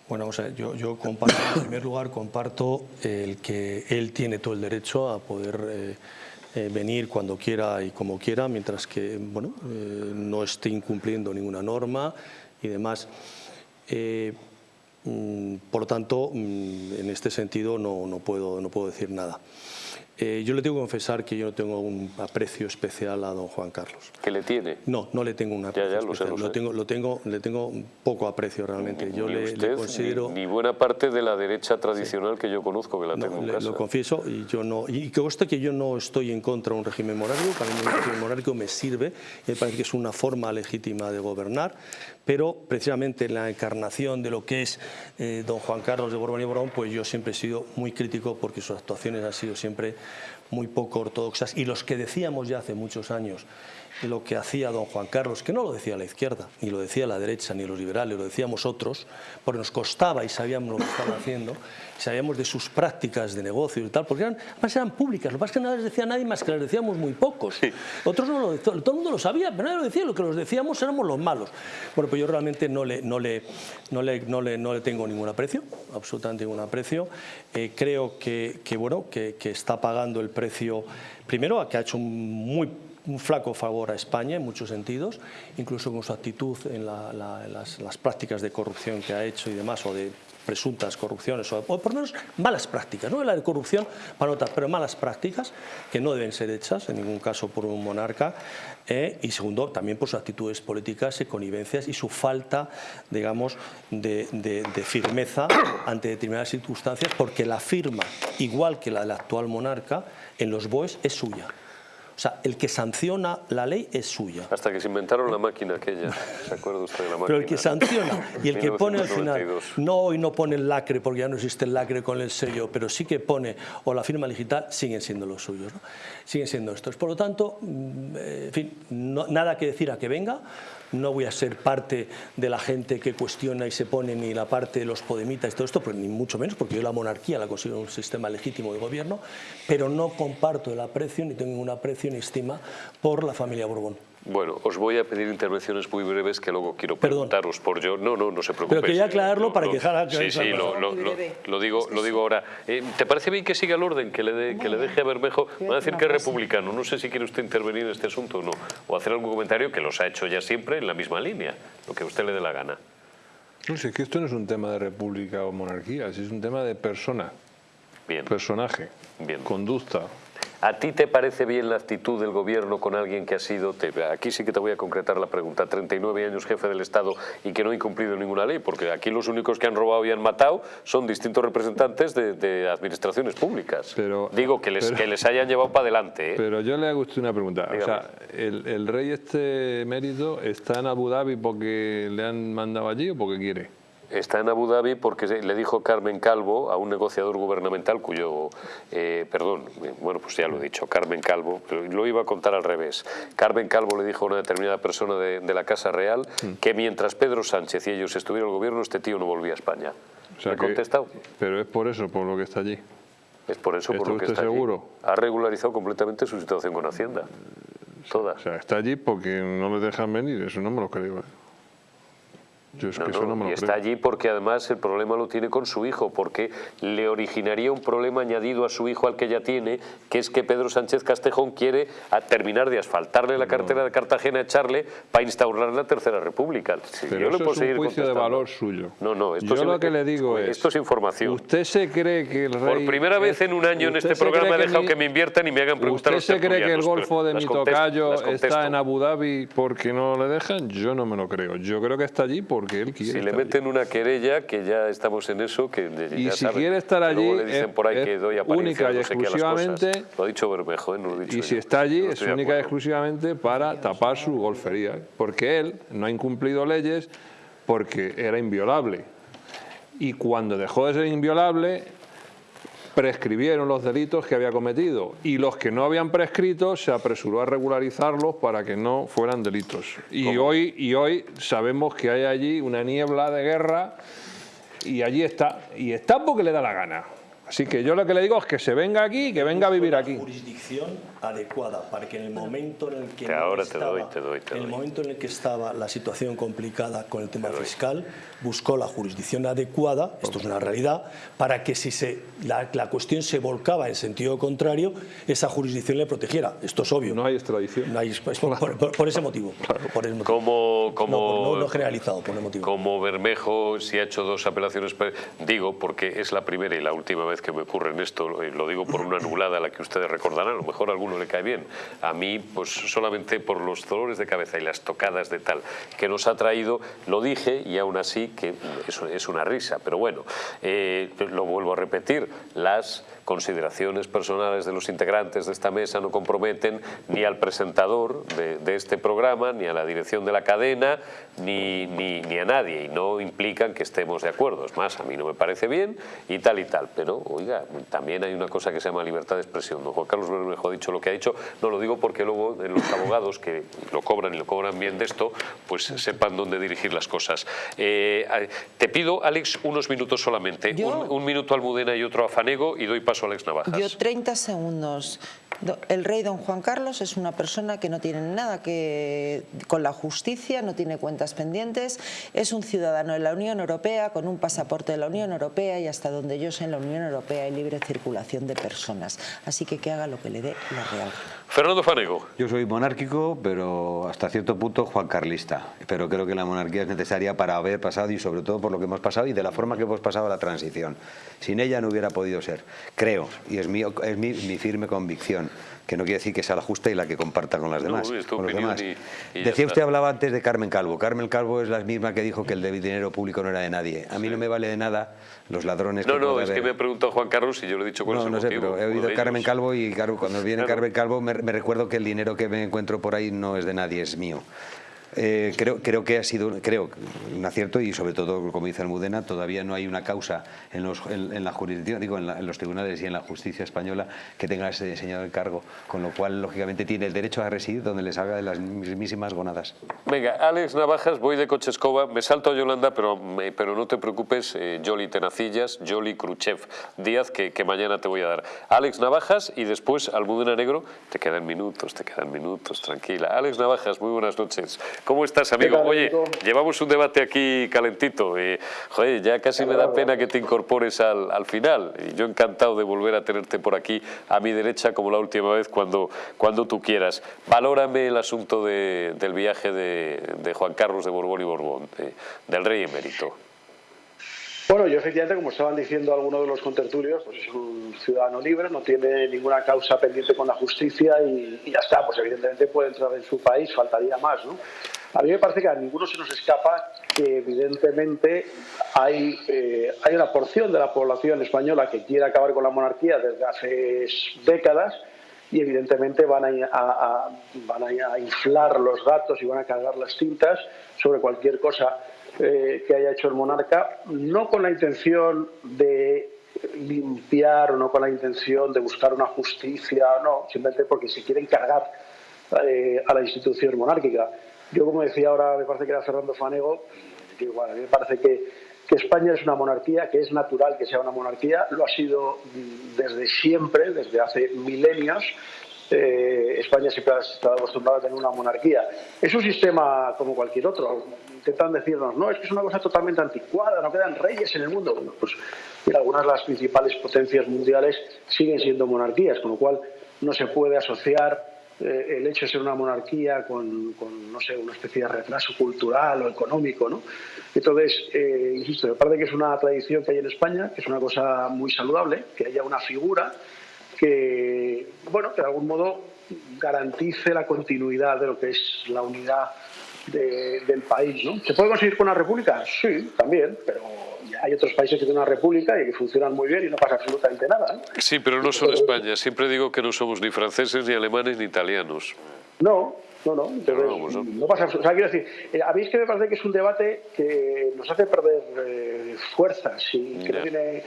Bueno, o sea, yo, yo comparto, en primer lugar, comparto el que él tiene todo el derecho a poder... Eh, eh, venir cuando quiera y como quiera, mientras que bueno, eh, no esté incumpliendo ninguna norma y demás. Eh, mm, por tanto, mm, en este sentido no, no, puedo, no puedo decir nada. Eh, yo le tengo que confesar que yo no tengo un aprecio especial a don Juan Carlos. ¿Que le tiene? No, no le tengo un aprecio ya, lo sé, especial. lo sé. tengo, lo tengo, le tengo poco aprecio realmente. Yo ni le, usted, le considero... ni, ni buena parte de la derecha tradicional que yo conozco, que la No, tengo en le- casa. lo confieso y yo no y que conste que yo no estoy en contra de un régimen monárquico, para mí un régimen monárquico me sirve, me parece que es una forma legítima de gobernar, pero precisamente en la encarnación de lo que es eh, don Juan Carlos de Borbón y Borbón, pues yo siempre he sido muy crítico porque sus actuaciones han sido siempre muy poco ortodoxas y los que decíamos ya hace muchos años lo que hacía don Juan Carlos, que no lo decía la izquierda, ni lo decía la derecha, ni los liberales, lo decíamos otros, porque nos costaba y sabíamos lo que estaba haciendo, sabíamos de sus prácticas de negocio y tal, porque eran, además eran públicas, lo que pasa es que no las decía nadie más que las decíamos muy pocos. Otros no lo decían, todo el mundo lo sabía, pero nadie lo decía, lo que los decíamos éramos los malos. Bueno, pues yo realmente no le, no le, no le, no le, no le tengo ningún aprecio, absolutamente ningún aprecio. Eh, creo que, que, bueno, que, que está pagando el precio, primero, a que ha hecho un muy un flaco favor a España en muchos sentidos, incluso con su actitud en, la- la- las, prácticas de corrupción que ha hecho y demás, o de presuntas corrupciones, o, por lo menos malas prácticas, no la de corrupción para notar, pero malas prácticas que no deben ser hechas en ningún caso por un monarca, eh, y segundo, también por sus actitudes políticas y connivencias y su falta, digamos, de- de firmeza ante determinadas circunstancias, porque la firma, igual que la del actual monarca, en los BOEs es suya. O sea, el que sanciona la ley es suya. Hasta que se inventaron la máquina aquella. ¿Se acuerda usted de la máquina? Pero el que sanciona y el que pone al final, 1992. no hoy no pone el lacre porque ya no existe el lacre con el sello, pero sí que pone o la firma digital, siguen siendo los suyos, ¿no? siguen siendo estos. Por lo tanto, mm, eh, en fin, no- nada que decir a que venga, no voy a ser parte de la gente que cuestiona y se pone ni la parte de los podemitas y todo esto, pero ni mucho menos, porque yo la monarquía la considero un sistema legítimo de gobierno, pero no comparto el aprecio, ni tengo ningún aprecio ni estima por la familia Borbón. Bueno, os voy a pedir intervenciones muy breves que luego quiero Perdón. preguntaros por yo. No, no, no se preocupe. quería aclararlo para que dejara Sí, claro sí, lo, lo- lo- lo digo, lo digo ahora. Eh, ¿Te parece bien que siga el orden, que le, dé- que le deje a Bermejo? Van a decir que es republicano. No sé si quiere usted intervenir en este asunto o no. O hacer algún comentario que los ha hecho ya siempre en la misma línea. Lo que a usted le dé la gana. No sé, es que esto no es un tema de república o monarquía, es un tema de persona, Bien. personaje, Bien. conducta. ¿A ti te parece bien la actitud del gobierno con alguien que ha sido, te- aquí sí que te voy a concretar la pregunta, 39 años jefe del Estado y que no ha incumplido ninguna ley? Porque aquí los únicos que han robado y han matado son distintos representantes de, de administraciones públicas. Pero- Digo, que les, pero- que les hayan llevado para adelante. ¿eh? Pero yo le hago usted una pregunta. O sea, el, el rey este mérito está en Abu Dhabi porque le han mandado allí o porque quiere? Está en Abu Dhabi porque le dijo Carmen Calvo a un negociador gubernamental cuyo, eh, perdón, eh, bueno, pues ya lo he dicho, Carmen Calvo, lo iba a contar al revés. Carmen Calvo le dijo a una determinada persona de, de la Casa Real que mientras Pedro Sánchez y ellos estuvieran en el gobierno, este tío no volvía a España. O sea ¿Le he que- contestado? Pero es por eso, por lo que está allí. Es por eso, por ¿Está lo que está allí. seguro? Ha regularizado completamente su situación con Hacienda. Toda. O sea, está allí porque no le dejan venir, eso no me lo creo. ¿eh? Yo es No, que eso no, no me y está creo. allí porque además el problema lo tiene con su hijo, porque le originaría un problema añadido a su hijo al que ya tiene, que es que Pedro Sánchez Castejón quiere a terminar de asfaltarle la cartera de Cartagena, echarle para instaurar la Tercera República. Sí, Pero yo le eso puedo es un juicio de valor suyo. No, no, esto Yo sí lo que le digo es... Esto es información. ¿Usted se cree que el rey... Por primera vez en un año en ¿Usted este programa he dejado mi- que me inviertan y me hagan preguntar a ¿Usted se cree que el golfo de pero mi las contesto, tocayo las contesto. está en Abu Dhabi porque no le dejan? Yo no me lo creo. Yo creo que está allí porque él quiere Si le allí. meten una querella, que ya estamos en eso, que ya Y si saben, quiere estar allí, luego le dicen es- por ahí es que doy única y no sé exclusivamente-. Lo ha dicho Bermejo, ¿eh? no lo he dicho Y si está allí es única y exclusivamente para tapar su golfería, porque él no ha incumplido leyes porque era inviolable. Y cuando dejó de ser inviolable, prescribieron los delitos que había cometido y los que no habían prescrito se apresuró a regularizarlos para que no fueran delitos. Y hoy, y hoy sabemos que hay allí una niebla de guerra y allí está. Y está porque le da la gana. Así que yo lo que le digo es que se venga aquí y que venga a vivir aquí. jurisdicción adecuada para que en el momento en el que te estaba- doy, te doy, te en el doy. momento en el que estaba la situación complicada con el tema fiscal buscó la jurisdicción adecuada esto es una realidad para que si se la, la cuestión se volcaba en sentido contrario esa jurisdicción le protegiera. Esto es obvio. No hay extradición. No hay- es por, por- por ese motivo. Por ese motivo. Como, como, No, no, no generalizado por el motivo. como Bermejo si ha hecho dos apelaciones, pe- digo porque es la primera y la última vez que me ocurre en esto, lo digo por una nublada a la que ustedes recordarán, a lo mejor a alguno le cae bien. A mí, pues solamente por los dolores de cabeza y las tocadas de tal que nos ha traído, lo dije y aún así que eso es una risa. Pero bueno, eh, lo vuelvo a repetir, las consideraciones personales de los integrantes de esta mesa no comprometen ni al presentador de, este programa, ni a la dirección de la cadena, ni, ni, ni, a nadie, y no implican que estemos de acuerdo. Es más, a mí no me parece bien y tal y tal. Pero, oiga, también hay una cosa que se llama libertad de expresión. Don Juan Carlos Bermejo ha dicho lo que ha dicho, no lo digo porque luego los abogados que lo cobran y lo cobran bien de esto, pues sepan dónde dirigir las cosas. Eh, te pido, Alex, unos minutos solamente. Un, un, minuto a Almudena y otro a Fanego y doy paso Alex Navajas. Yo 30 segundos. El rey don Juan Carlos es una persona que no tiene nada que con la justicia, no tiene cuentas pendientes, es un ciudadano de la Unión Europea con un pasaporte de la Unión Europea y hasta donde yo sé en la Unión Europea hay libre circulación de personas. Así que que haga lo que le dé la real. Fernando Fanego. Yo soy monárquico, pero hasta cierto punto Juan Carlista. Pero creo que la monarquía es necesaria para haber pasado y sobre todo por lo que hemos pasado y de la forma que hemos pasado la transición. Sin ella no hubiera podido ser. Creo, y es mi, firme convicción que no quiere decir que sea la justa y la que comparta con las demás. Decía usted, hablaba antes de Carmen Calvo. Carmen Calvo es la misma que dijo que el dinero público no era de nadie. A mí no me vale de nada los ladrones No, no, es que me ha preguntado Juan Carlos y yo le he dicho cuál no, no sé, pero he oído Carmen Calvo y claro, cuando viene Carmen Calvo me, me recuerdo que el dinero que me encuentro por ahí no es de nadie, es mío. Eh, creo, creo que ha sido creo, un acierto y sobre todo, como dice Almudena, todavía no hay una causa en, los, en, la jurisdicción, digo, en, los tribunales y en la justicia española que tenga ese señor el cargo, con lo cual, lógicamente, tiene el derecho a residir donde le salga de las mismísimas gonadas. Venga, Alex Navajas, voy de Cochescova, me salto a Yolanda, pero, pero no te preocupes, eh, Tenacillas, Jolly Khrushchev Díaz, que, que mañana te voy a dar. Alex Navajas y después Almudena Negro, te quedan minutos, te quedan minutos, tranquila. Alex Navajas, muy buenas noches. ¿Cómo estás, amigo? Oye, llevamos un debate aquí calentito. y joder, ya casi me da pena que te incorpores al, al, final. Y yo encantado de volver a tenerte por aquí a mi derecha como la última vez cuando, cuando tú quieras. Valórame el asunto de, del viaje de, de, Juan Carlos de Borbón y Borbón, del rey emérito. Bueno, yo efectivamente, como estaban diciendo algunos de los contertulios, pues es un ciudadano libre, no tiene ninguna causa pendiente con la justicia y, ya está, pues evidentemente puede entrar en su país, faltaría más, ¿no? A mí me parece que a ninguno se nos escapa que evidentemente hay, eh, hay una porción de la población española que quiere acabar con la monarquía desde hace décadas y evidentemente van a, van a inflar los datos y van a cargar las tintas sobre cualquier cosa eh, que haya hecho el monarca, no con la intención de limpiar o no con la intención de buscar una justicia, no, simplemente porque se quieren cargar eh, a la institución monárquica. Yo, como decía ahora, me parece que era Fernando Fanego, que a mí me parece que, España es una monarquía, que es natural que sea una monarquía, lo ha sido desde siempre, desde hace milenios. Eh, España siempre ha estado acostumbrada a tener una monarquía. Es un sistema como cualquier otro. Intentan decirnos, no, es que es una cosa totalmente anticuada, no quedan reyes en el mundo. Bueno, pues algunas de las principales potencias mundiales siguen siendo monarquías, con lo cual no se puede asociar eh, el hecho de ser una monarquía con, no sé, una especie de retraso cultural o económico, ¿no? Entonces, eh, insisto, me parece que es una tradición que hay en España, que es una cosa muy saludable, que haya una figura que, bueno, que de algún modo garantice la continuidad de lo que es la unidad del país, ¿no? ¿Se puede conseguir con una república? Sí, también, pero hay otros países que tienen una república y que funcionan muy bien y no pasa absolutamente nada. Sí, pero no solo España. Siempre digo que no somos ni franceses, ni alemanes, ni italianos. No, no, no. no, pasa O sea, quiero decir, eh, a mí es que me parece que es un debate que nos hace perder eh, fuerzas y que no tiene,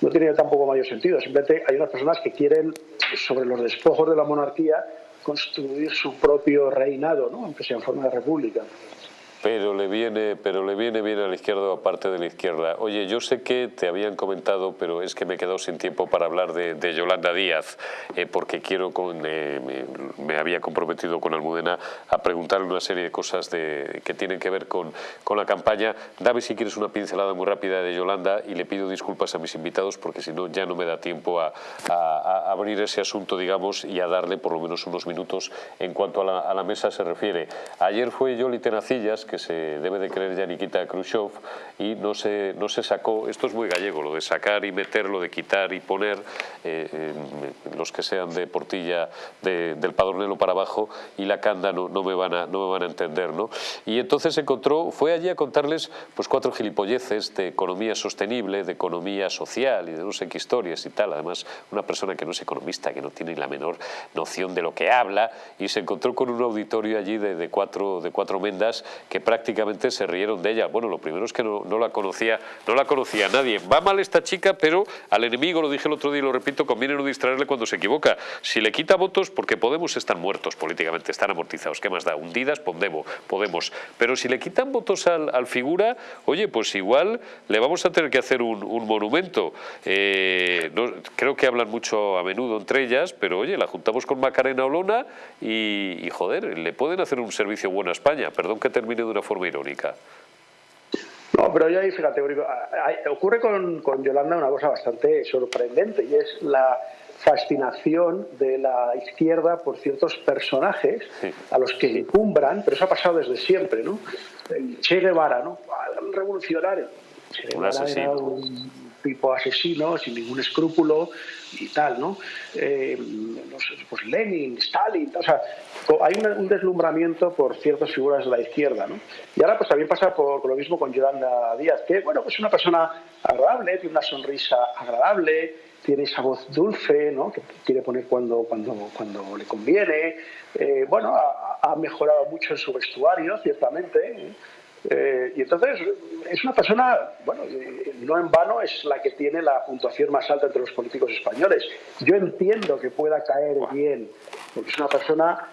no tiene tampoco mayor sentido. Simplemente hay unas personas que quieren, sobre los despojos de la monarquía, construir su propio reinado, ¿no? aunque sea en forma de república. Pero le viene, pero le viene bien a la izquierda o aparte de la izquierda. Oye, yo sé que te habían comentado, pero es que me he quedado sin tiempo para hablar de, Yolanda Díaz, eh, porque quiero con, eh, me, había comprometido con Almudena a preguntarle una serie de cosas de, que tienen que ver con, con la campaña. Dame si quieres una pincelada muy rápida de Yolanda y le pido disculpas a mis invitados porque si no ya no me da tiempo a, a, abrir ese asunto, digamos, y a darle por lo menos unos minutos en cuanto a la, a la mesa se refiere. Ayer fue Yoli Tenacillas, que se debe de creer ya Nikita Khrushchev y no se, no se sacó, esto es muy gallego, lo de sacar y meter, lo de quitar y poner, eh, los que sean de Portilla, del Padronelo para abajo y la Canda no, no, me, van a, no me van a entender. ¿no? Y entonces encontró, fue allí a contarles pues cuatro gilipolleces de economía sostenible, de economía social y de no sé qué historias y tal. Además, una persona que no es economista, que no tiene la menor noción de lo que habla y se encontró con un auditorio allí de, de cuatro, de cuatro mendas que prácticamente se rieron de ella. Bueno, lo primero es que no, la conocía, no la conocía nadie. Va mal esta chica, pero al enemigo, lo dije el otro día y lo repito, conviene no distraerle cuando se equivoca. Si le quita votos, porque Podemos están muertos políticamente, están amortizados. ¿Qué más da? Hundidas, Podemos. Podemos. Pero si le quitan votos al, al figura, oye, pues igual le vamos a tener que hacer un, monumento. Eh, creo que hablan mucho a menudo entre ellas, pero oye, la juntamos con Macarena Olona y, y joder, le pueden hacer un servicio bueno a España. Perdón que termine de una forma irónica. No, pero ya ahí, fíjate, ocurre con, con, Yolanda una cosa bastante sorprendente y es la fascinación de la izquierda por ciertos personajes sí. a los que encumbran, pero eso ha pasado desde siempre, ¿no? El Che Guevara, ¿no? Un revolucionario. Che Guevara un era un tipo asesino, sin ningún escrúpulo y tal, ¿no? Eh, pues Lenin, Stalin, o sea, hay un, deslumbramiento por ciertas figuras de la izquierda, ¿no? Y ahora pues también pasa por, lo mismo con Yolanda Díaz, que, bueno, pues es una persona agradable, tiene una sonrisa agradable, tiene esa voz dulce, ¿no? que quiere poner cuando, cuando, cuando le conviene. Eh, bueno, ha, ha, mejorado mucho en su vestuario, ciertamente. ¿eh? Eh, y entonces es una persona, bueno, no en vano es la que tiene la puntuación más alta entre los políticos españoles. Yo entiendo que pueda caer bien, porque es una persona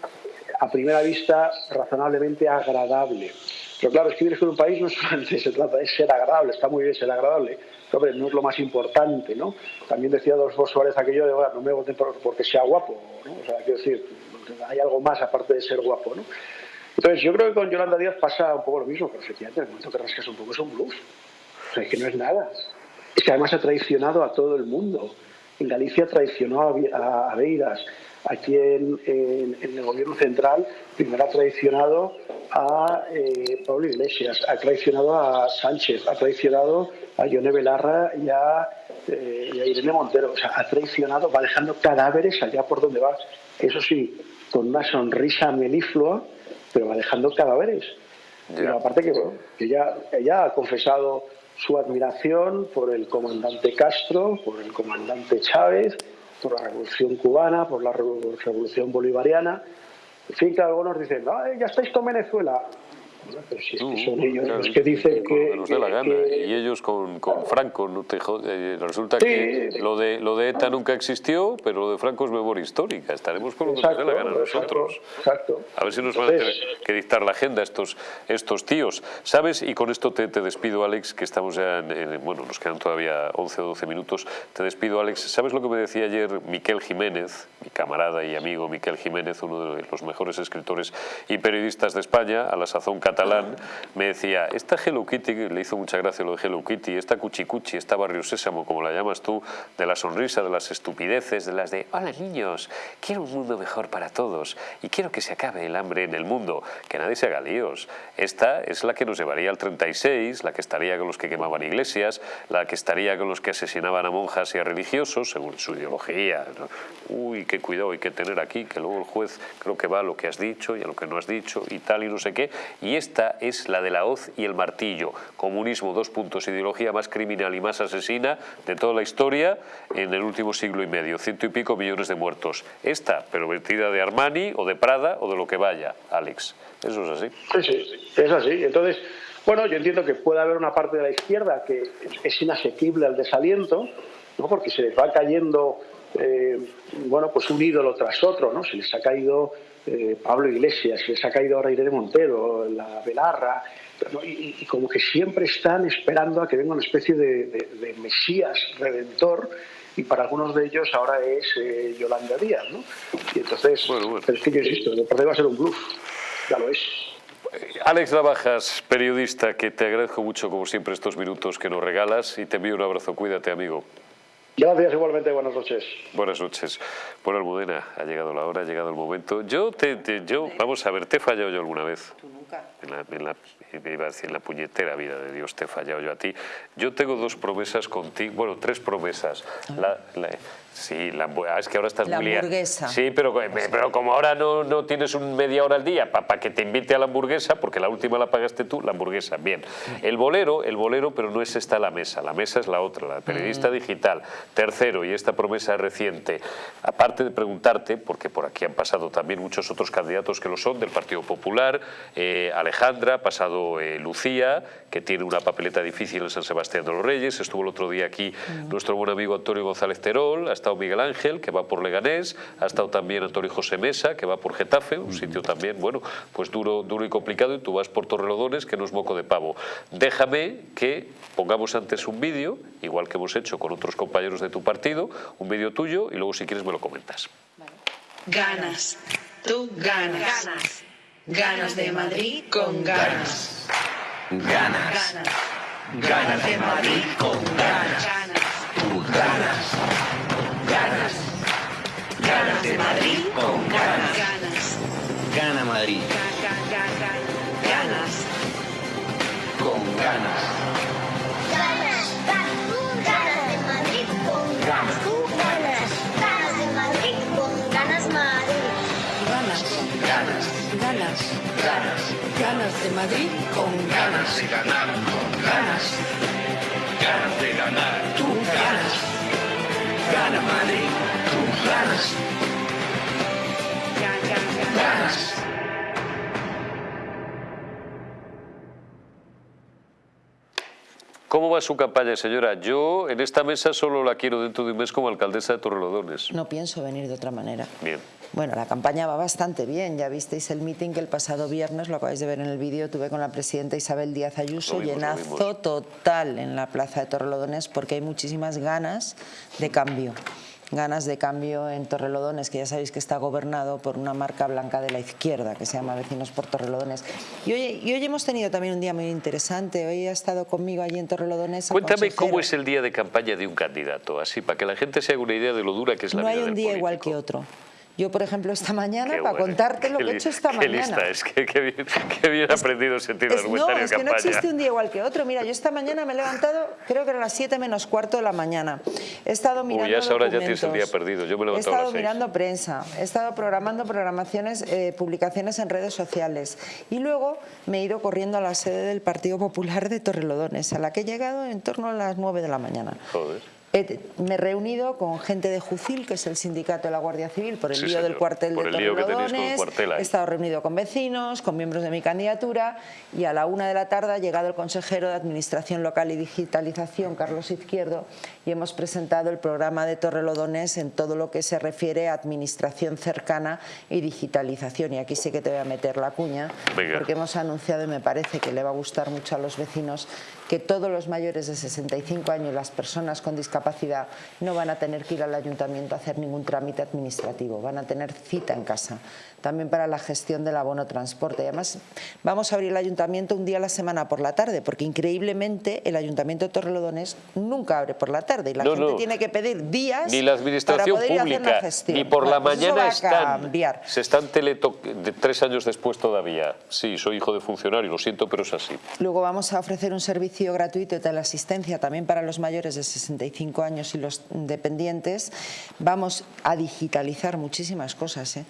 a primera vista razonablemente agradable. Pero claro, escribir con un país no solamente se trata de ser agradable, está muy bien ser agradable, hombre, no es lo más importante, ¿no? También decía Adolfo Suárez aquello de, bueno, no me voten por, porque sea guapo, ¿no? O sea, quiero decir, hay algo más aparte de ser guapo, ¿no? Entonces, yo creo que con Yolanda Díaz pasa un poco lo mismo, pero efectivamente, en el momento que rascas un poco es un blues. O sea, es que no es nada. Es que además ha traicionado a todo el mundo. En Galicia traicionó a, a Beiras. Aquí en, en, en, el gobierno central, primero ha traicionado a eh, Pablo Iglesias, ha traicionado a Sánchez, ha traicionado a Yone Belarra y a, eh, y a Irene Montero. O sea, ha traicionado, va dejando cadáveres allá por donde va. Eso sí, con una sonrisa meliflua, pero va dejando cadáveres. Yeah. Pero aparte que, bueno, ella, ella ha confesado su admiración por el comandante Castro, por el comandante Chávez, por la revolución cubana, por la revolución bolivariana. En fin, que algunos dicen, Ay, ya estáis con Venezuela. Bueno, pero si es que son ellos claro, los que dicen que... nos dé la gana. que, y ellos con, con Franco, no te resulta sí, que lo de, lo de ETA nunca existió, pero lo de Franco es memoria histórica. Estaremos con lo exacto, que nos dé la gana nosotros. Exacto. A ver si nos van a tener que dictar la agenda estos, estos tíos. ¿Sabes? Y con esto te, te despido, Alex, que estamos ya en, en, Bueno, nos quedan todavía 11 o 12 minutos. Te despido, Alex. ¿Sabes lo que me decía ayer Miquel Jiménez, mi camarada y amigo Miquel Jiménez, uno de los mejores escritores y periodistas de España, a la sazón catalán, me decía, esta Hello Kitty, le hizo mucha gracia lo de Hello Kitty, esta Cuchicuchi, esta Barrio Sésamo, como la llamas tú, de la sonrisa, de las estupideces, de las de, hola niños, quiero un mundo mejor para todos y quiero que se acabe el hambre en el mundo, que nadie se haga líos. Esta es la que nos llevaría al 36, la que estaría con los que quemaban iglesias, la que estaría con los que asesinaban a monjas y a religiosos, según su ideología. Uy, qué cuidado hay que tener aquí, que luego el juez creo que va a lo que has dicho y a lo que no has dicho y tal y no sé qué. Y esta es la de la hoz y el martillo. Comunismo, dos puntos, ideología más criminal y más asesina de toda la historia en el último siglo y medio. Ciento y pico millones de muertos. Esta, pero vestida de Armani o de Prada o de lo que vaya, Alex. Eso es así. Sí, sí, es así. Entonces, bueno, yo entiendo que puede haber una parte de la izquierda que es inasequible al desaliento, ¿no? porque se les va cayendo eh, bueno, pues un ídolo tras otro, ¿no? Se les ha caído eh, Pablo Iglesias, se les ha caído ahora Irene Montero, la Belarra, ¿no? y, y, como que siempre están esperando a que venga una especie de, de, de mesías redentor y para algunos de ellos ahora es eh, Yolanda Díaz, ¿no? Y entonces, bueno, bueno. pero es que yo insisto, el partido va a ser un bluff, ya lo es. Alex Navajas, periodista, que te agradezco mucho como siempre estos minutos que nos regalas y te envío un abrazo. Cuídate, amigo. Gracias igualmente, buenas noches. Buenas noches. Bueno, Almudena, ha llegado la hora, ha llegado el momento. Yo, te, yo vamos a ver, ¿te he fallado yo alguna vez? En la, en la- iba a decir, en la puñetera vida de Dios te he fallado yo a ti. Yo tengo dos promesas contigo, bueno, tres promesas. La- la- sí, la, ah, es que ahora estás La muy hamburguesa. Sí, pero, pero como ahora no, no tienes un media hora al día para que te invite a la hamburguesa, porque la última la pagaste tú, la hamburguesa, bien. El bolero, el bolero, pero no es esta la mesa, la mesa es la otra, la periodista digital. Tercero, y esta promesa reciente, aparte de preguntarte, porque por aquí han pasado también muchos otros candidatos que lo son, del Partido Popular, eh, Alejandra, ha pasado eh, Lucía, que tiene una papeleta difícil en San Sebastián de los Reyes, estuvo el otro día aquí nuestro buen amigo Antonio González Terol, ha estado Miguel Ángel, que va por Leganés, ha estado también Antonio José Mesa, que va por Getafe, un sitio también, bueno, pues duro, duro y complicado, y tú vas por Torrelodones, que no es moco de pavo. Déjame que pongamos antes un vídeo, igual que hemos hecho con otros compañeros de tu partido, un vídeo tuyo, y luego si quieres me lo comentas. Ganas. Tú ganas. Ganas. De Madrid con ganas. Ganas. Ganas. Ganas de Madrid con de ganar con ganas. Ganas de ganar. Tú ganas. Gana Madrid. Tú ganas. Ganas. ¿Cómo va su campaña, señora? Yo en esta mesa solo la quiero dentro de un mes como alcaldesa de Torrelodones. No pienso venir de otra manera. Bien. Bueno, la campaña va bastante bien. Ya visteis el meeting que el pasado viernes, lo acabáis de ver en el vídeo, tuve con la presidenta Isabel Díaz Ayuso, vimos, llenazo total en la plaza de Torrelodones porque hay muchísimas ganas de cambio. Ganas de cambio en Torrelodones, que ya sabéis que está gobernado por una marca blanca de la izquierda que se llama Vecinos por Torrelodones. Y hoy, y hoy hemos tenido también un día muy interesante. Hoy ha estado conmigo allí en Torrelodones. el Cuéntame cómo es el día de campaña de un candidato, así, para que la gente se haga una idea de lo dura que es la no vida hay un del día igual que otro. Yo, por ejemplo, esta mañana, Qué para bueno, contarte lo que he hecho esta qué mañana. lista es, qué, qué bien, qué bien aprendido sentido Es- no, es que no campaña. existe un día igual que otro. Mira, yo esta mañana me he levantado, creo que eran las 7 menos cuarto de la mañana. He estado mirando Uy, a esa hora ya tienes el día perdido. Yo me he He levantado a estado las mirando prensa, he estado programando programaciones, eh, publicaciones en redes sociales y luego me he ido corriendo a la sede del Partido Popular de Torrelodones, a la que he llegado en torno a las 9 de la mañana. Joder. He- me he reunido con gente de Jucil, que es el sindicato de la Guardia Civil, por el Sí, lío del cuartel Por de Torrelodones. He estado reunido con vecinos, con miembros de mi candidatura y a la una de la tarde ha llegado el consejero de Administración Local y Digitalización, Carlos Izquierdo, y hemos presentado el programa de Torrelodones en todo lo que se refiere a administración cercana y digitalización. Y aquí sí que te voy a meter la cuña, Venga. porque hemos anunciado, y me parece que le va a gustar mucho a los vecinos, que todos los mayores de 65 años, las personas con discapacidad, no van a tener que ir al ayuntamiento a hacer ningún trámite administrativo, van a tener cita en casa, también para la gestión del abono transporte. Y además, vamos a abrir el ayuntamiento un día a la semana por la tarde, porque increíblemente el ayuntamiento de Torrelodones nunca abre por la tarde y la No, gente no. tiene que pedir días Ni la para administración poder ir a hacer la pública, gestión. ni por la Bueno, pues eso mañana están. cambiar. Se están teleto de tres años después todavía. Sí, soy hijo de funcionario, lo siento, pero es así. Luego vamos a ofrecer un servicio gratuito de teleasistencia también para los mayores de 65 años y los dependientes. Vamos a digitalizar muchísimas cosas. ¿eh?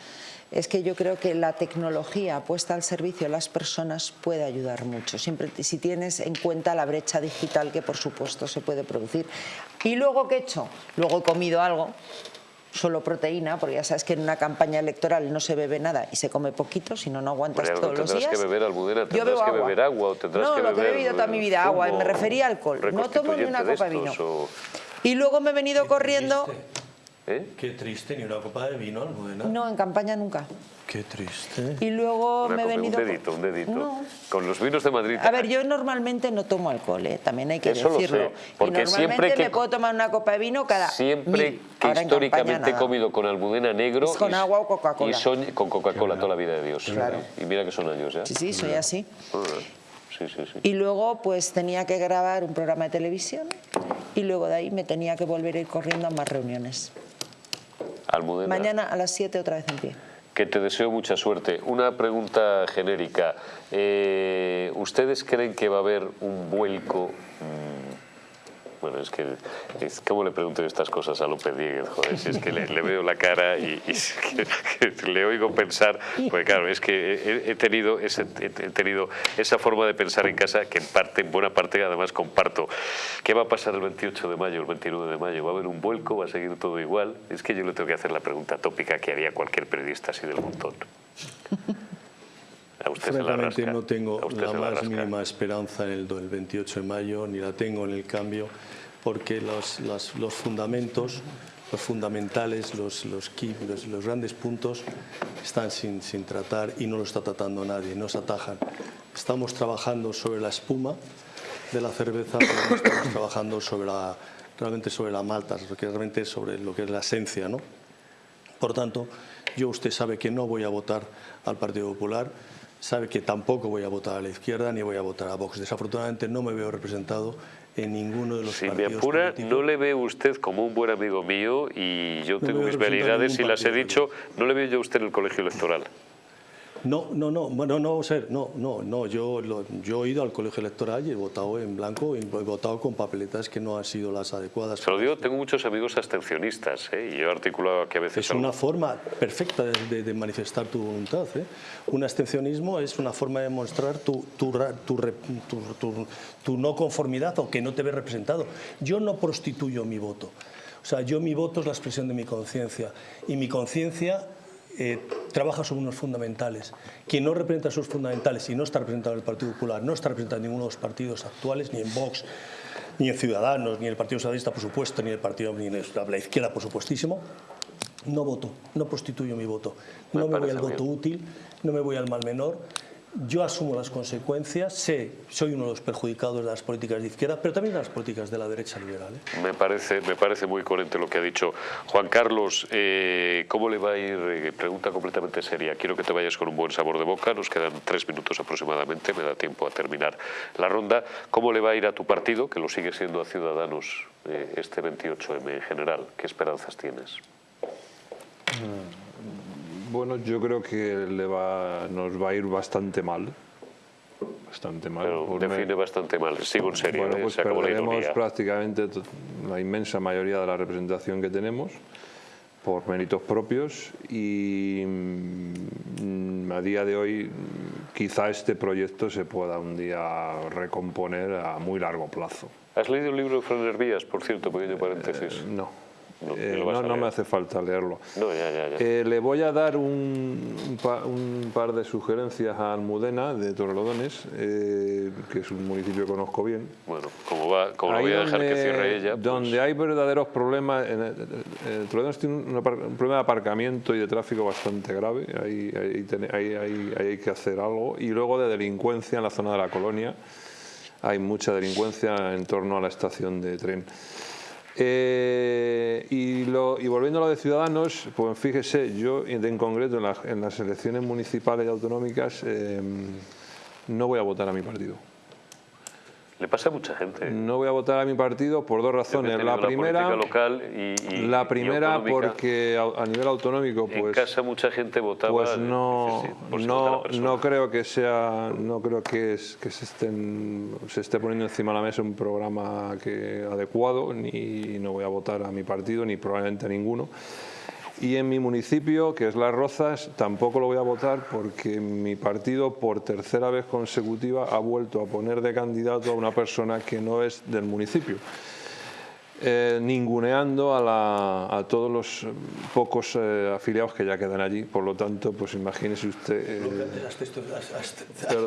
Es que yo creo que la tecnología puesta al servicio de las personas puede ayudar mucho, siempre si tienes en cuenta la brecha digital que por supuesto se puede producir. ¿Y luego qué he hecho? Luego he comido algo, solo proteína, porque ya sabes que en una campaña electoral no se bebe nada y se come poquito, si no, no aguantas todos los tendrás días. que beber, Almudena, Yo tendrás bebo que beber agua o tendrás no, que lo que he beber, bebido toda mi vida, agua, me refería a alcohol. No tomo ni una copa de de vino. o- Y luego me he venido corriendo... ¿Eh? Qué triste, ni una copa de vino, Almudena. No, en campaña nunca. Qué triste. Y luego Una me he venido... Un dedito, un dedito. No. Con los vinos de Madrid. A ver, yo normalmente no tomo alcohol, ¿eh? también hay que Eso lo decirlo. sé, porque y normalmente siempre que- me puedo tomar una copa de vino cada Siempre mil. que Ahora históricamente campaña he comido con almudena negro Es con y- agua o Coca-Cola. y soy con Coca-Cola toda la vida de Dios. Claro. Y mira que son años ya. Sí, sí, soy así. Joder. Sí, sí, sí. Y luego pues tenía que grabar un programa de televisión y luego de ahí me tenía que volver a ir corriendo a más reuniones. Almudena. Mañana a las 7 otra vez en pie. que te deseo mucha suerte. Una pregunta genérica. Eh, ¿Ustedes creen que va a haber un vuelco? Bueno, es que, es- ¿cómo le pregunto yo estas cosas a López Dieguez? Joder, si es que le, le veo la cara y, y es que- que le oigo pensar, pues claro, es que he, he tenido ese- he tenido esa forma de pensar en casa que en parte, en buena parte además comparto. ¿Qué va a pasar el 28 de mayo, el 29 de mayo? ¿Va a haber un vuelco? ¿Va a seguir todo igual? Es que yo le tengo que hacer la pregunta tópica que haría cualquier periodista así del montón. A usted se la Francamente rasca. no tengo la más rasca. mínima esperanza en el do- el 28 de mayo, ni la tengo en el cambio, porque los, las- los fundamentos, los fundamentales, los, los, key- los, los grandes puntos están sin, sin tratar y no lo está tratando nadie, no se atajan. Estamos trabajando sobre la espuma de la cerveza, pero no estamos trabajando sobre la, realmente sobre la malta, realmente sobre lo que es la esencia, ¿no? Por tanto, yo usted sabe que no voy a votar al Partido Popular, sabe que tampoco voy a votar a la izquierda ni voy a votar a Vox. Desafortunadamente no me veo representado en ninguno de los Si me partidos apura, políticos. no le veo usted como un buen amigo mío y yo No tengo mis representar velidades y las he dicho, no le veo yo a usted en el colegio electoral. No, no, no, bueno, no, ser, no, no, no. Yo, lo- yo he ido al colegio electoral y he votado en blanco y he votado con papeletas que no han sido las adecuadas. Se lo digo, tengo muchos amigos abstencionistas ¿eh? y yo he articulado que a veces... Es una forma perfecta de, de- de manifestar tu voluntad. ¿eh? Un abstencionismo es una forma de mostrar tu, tu tu- tu- tu no conformidad o que no te ves representado. Yo no prostituyo mi voto. O sea, yo mi voto es la expresión de mi conciencia y mi conciencia eh, trabaja sobre unos fundamentales. Quien no representa esos fundamentales y no está representado en el Partido Popular, no está representado en ninguno de los partidos actuales, ni en Vox, ni en Ciudadanos, ni en el Partido Socialista, por supuesto, ni en el Partido ni en la izquierda, por supuestísimo, no voto, no prostituyo mi voto. Me No me, voy al voto bien. útil, no me voy al mal menor. Yo asumo las consecuencias, sé, soy uno de los perjudicados de las políticas de izquierda, pero también de las políticas de la derecha liberal. ¿eh? Me parece, me parece muy coherente lo que ha dicho Juan Carlos. eh, ¿Cómo le va a ir? Eh, pregunta completamente seria. Quiero que te vayas con un buen sabor de boca. Nos quedan tres minutos aproximadamente. Me da tiempo a terminar la ronda. ¿Cómo le va a ir a tu partido, que lo sigue siendo a Ciudadanos, eh, este 28M en general? ¿Qué esperanzas tienes? Bueno, yo creo que le va, nos va a ir bastante mal. Bastante mal. Pero define bastante mal. Sigo en serio. Bueno, eh, pues la perderemos prácticamente la inmensa mayoría de la representación que tenemos por méritos propios y mm, a día de hoy quizá este proyecto se pueda un día recomponer a muy largo plazo. ¿Has leído el libro de Fran Hervías, por cierto, pequeño paréntesis? no. No, Eh, no, me hace falta leerlo. No, ya, ya, ya. Eh, le voy a dar un, un pa- un par de sugerencias a Almudena de Torrelodones, eh, que es un municipio que conozco bien. Bueno, como, va, como lo voy a dejar que cierre ella, pues, Donde hay verdaderos problemas, en el- Torrelodones tiene un, un problema de aparcamiento y de tráfico bastante grave, ahí, ahí tiene- ahí- ahí- ahí hay que hacer algo. Y luego de delincuencia en la zona de la colonia, hay mucha delincuencia en torno a la estación de tren. Eh, y, volviendo a lo de Ciudadanos, pues fíjese, yo en concreto en las elecciones municipales y autonómicas eh, no voy a votar a mi partido. Le pasa a mucha gente. No voy a votar a mi partido por dos razones. La primera, política local y, y- la primera porque a, a nivel autonómico, en pues, casa mucha gente votaba. pues no, por si la no, creo que sea, no creo que, es- que se estén, se esté poniendo encima de la mesa un programa que adecuado, ni no voy a votar a mi partido ni probablemente a ninguno. Y en mi municipio, que es Las Rozas, tampoco lo voy a votar porque mi partido por tercera vez consecutiva ha vuelto a poner de candidato a una persona que no es del municipio. Eh, ninguneando a, la- a todos los pocos eh, afiliados que ya quedan allí. Por lo tanto, pues imagínese usted... eh.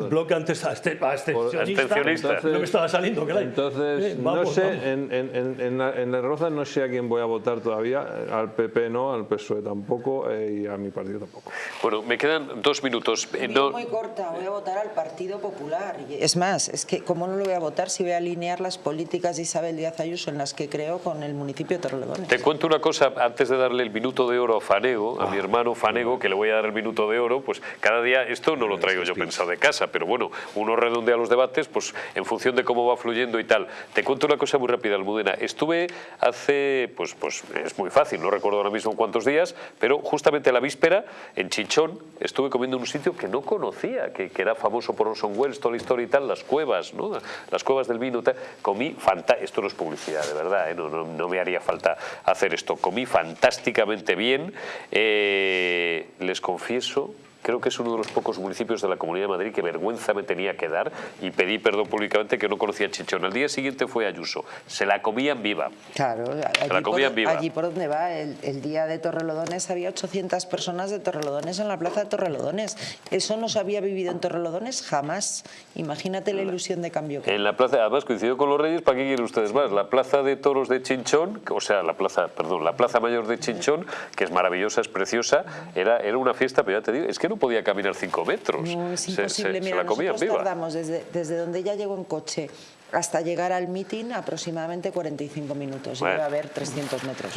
Bloque antes abstencionista, no me estaba saliendo, caray. Entonces, Eh, no vamos, sé, vamos. en, en, en, en la- en Rozas no sé a quién voy a votar todavía, al PP no, al PSOE tampoco eh, y a mi partido tampoco. Bueno, me quedan dos minutos. Eh, no- Muy corta, voy a votar al Partido Popular. Es más, es que ¿cómo no lo voy a votar si voy a alinear las políticas de Isabel Díaz Ayuso en las que creo con el municipio de Torrelodones. Te cuento una cosa, antes de darle el minuto de oro a Fanego, a mi hermano Fanego, que le voy a dar el minuto de oro, pues cada día, esto no lo traigo yo pensado de casa, pero bueno, uno redondea los debates pues en función de cómo va fluyendo y tal. Te cuento una cosa muy rápida, Almudena. Estuve hace, pues, pues es muy fácil, no recuerdo ahora mismo cuántos días, pero justamente la víspera, en Chichón, estuve comiendo en un sitio que no conocía, que, que era famoso por Orson Welles, toda la historia y tal, las cuevas, ¿no? Las cuevas del vino, tal. Comí fantástico, esto no es publicidad, de verdad, ¿eh? no, me haría falta hacer esto. Comí fantásticamente bien, eh, les confieso creo que es uno de los pocos municipios de la Comunidad de Madrid que vergüenza me tenía que dar y pedí perdón públicamente que no conocía Chichón. Al día siguiente fue Ayuso, se la comían viva. Claro, allí, la comían por, viva. allí por donde va, el, el día de Torrelodones había 800 personas de Torrelodones en la plaza de Torrelodones. Eso no se había vivido en Torrelodones jamás. Imagínate la ilusión de cambio que En la plaza, además coincidió con los Reyes, ¿para qué quieren ustedes más? La plaza de toros de Chinchón, o sea, la plaza, perdón, la plaza mayor de Chinchón, que es maravillosa, es preciosa, era, era una fiesta, pero ya te digo, es que no podía caminar cinco metros. No, es Se- imposible. se, se Mira, la comían nosotros viva. tardamos desde, desde donde ella llegó en coche hasta llegar al mitin aproximadamente 45 minutos. Bueno. Iba a haber 300 metros.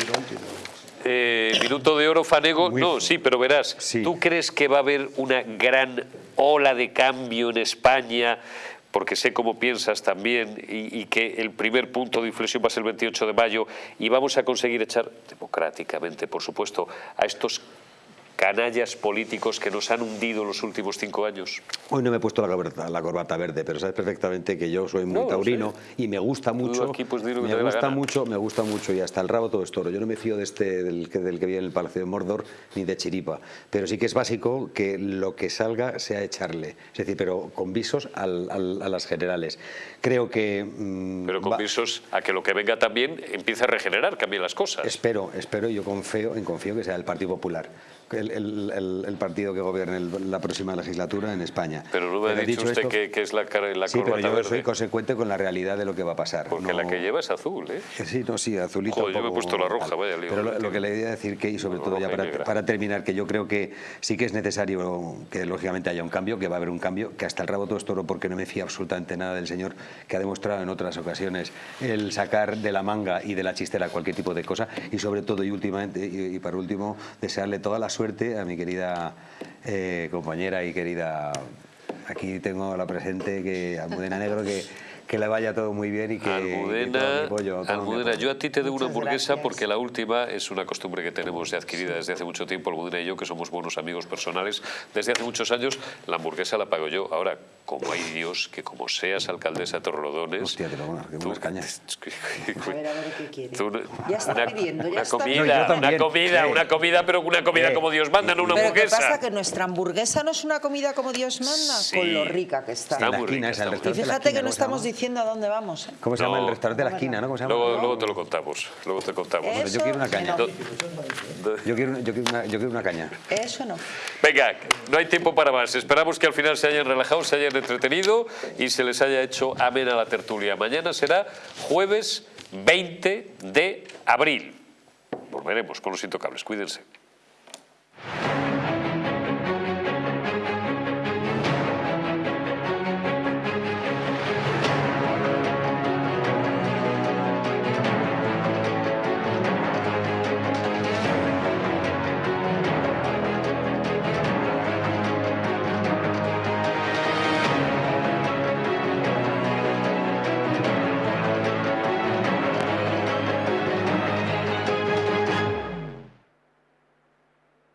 Eh, minuto de oro, Fanego. no, sí, pero verás, ¿tú crees que va a haber una gran ola de cambio en España? Porque sé cómo piensas también y, y que el primer punto de inflexión va a ser el 28 de mayo y vamos a conseguir echar, democráticamente, por supuesto, a estos canallas políticos que nos han hundido los últimos cinco años. Hoy no me he puesto la corbata, la corbata verde, pero sabes perfectamente que yo soy muy No, taurino y me gusta mucho. aquí, pues, me gusta mucho, me gusta mucho y hasta el rabo todo es toro. Yo no me fío de este del que del que vive en el Palacio de Mordor ni de Chiripa, pero sí que es básico que lo que salga sea echarle, es decir, pero con visos al- al- a las generales. Creo que mm, Pero con va- visos a que lo que venga también empiece a regenerar, cambien las cosas. Espero, espero y yo confío, en confío que sea el Partido Popular, el, el- el- partido que gobierne la próxima legislatura en España. Pero no me ha Pero dicho usted esto- que, que es la, cara- la sí, pero corbata yo verde. soy consecuente con la realidad de lo que va a pasar. Porque la que lleva es azul, ¿eh? Sí, no, sí, azulito. Joder, yo un me he poco puesto la roja, vaya lío. Pero lo, lo que le iba a decir que, y sobre No, todo ya para, para terminar, que yo creo que sí que es necesario que lógicamente haya un cambio, que va a haber un cambio, que hasta el rabo todo es toro porque no me fío absolutamente nada del señor que ha demostrado en otras ocasiones el sacar de la manga y de la chistera cualquier tipo de cosa y sobre todo y últimamente y, y para último desearle toda la suerte a mi querida eh, compañera y querida aquí tengo la presente que Almudena Negro que que le vaya todo muy bien y que, Almudena, pollo, mi Almudena, yo a ti te doy una hamburguesa gracias. porque la última es una costumbre que tenemos ya adquirida desde hace mucho tiempo, Almudena y yo, que somos buenos amigos personales desde hace muchos años, la hamburguesa la pago yo. Ahora, como hay Dios, que como seas alcaldesa de Torrelodones... Hostia, te pongo unas- que unas cañas. A ver, a ver qué quiere. tú- Ya está una, pidiendo, ya una está comida. No, una comida, una comida, pero una comida como Dios manda, no una Pero ¿qué hamburguesa. pasa? Que nuestra hamburguesa no es una comida como Dios manda, Sí. con lo rica que está. Está muy rica, está Y de fíjate que no estamos diciendo a dónde vamos. ¿eh? ¿Cómo se llama No. el restaurante de la esquina? ¿no? ¿Cómo se llama? Luego, luego te lo contamos, luego te contamos. Yo quiero una caña. no. Yo quiero, yo, quiero una, yo quiero una caña. Eso no. Venga, no hay tiempo para más. Esperamos que al final se hayan relajado, se hayan entretenido y se les haya hecho amena la tertulia. Mañana será jueves 20 de abril. Volveremos con los intocables. Cuídense.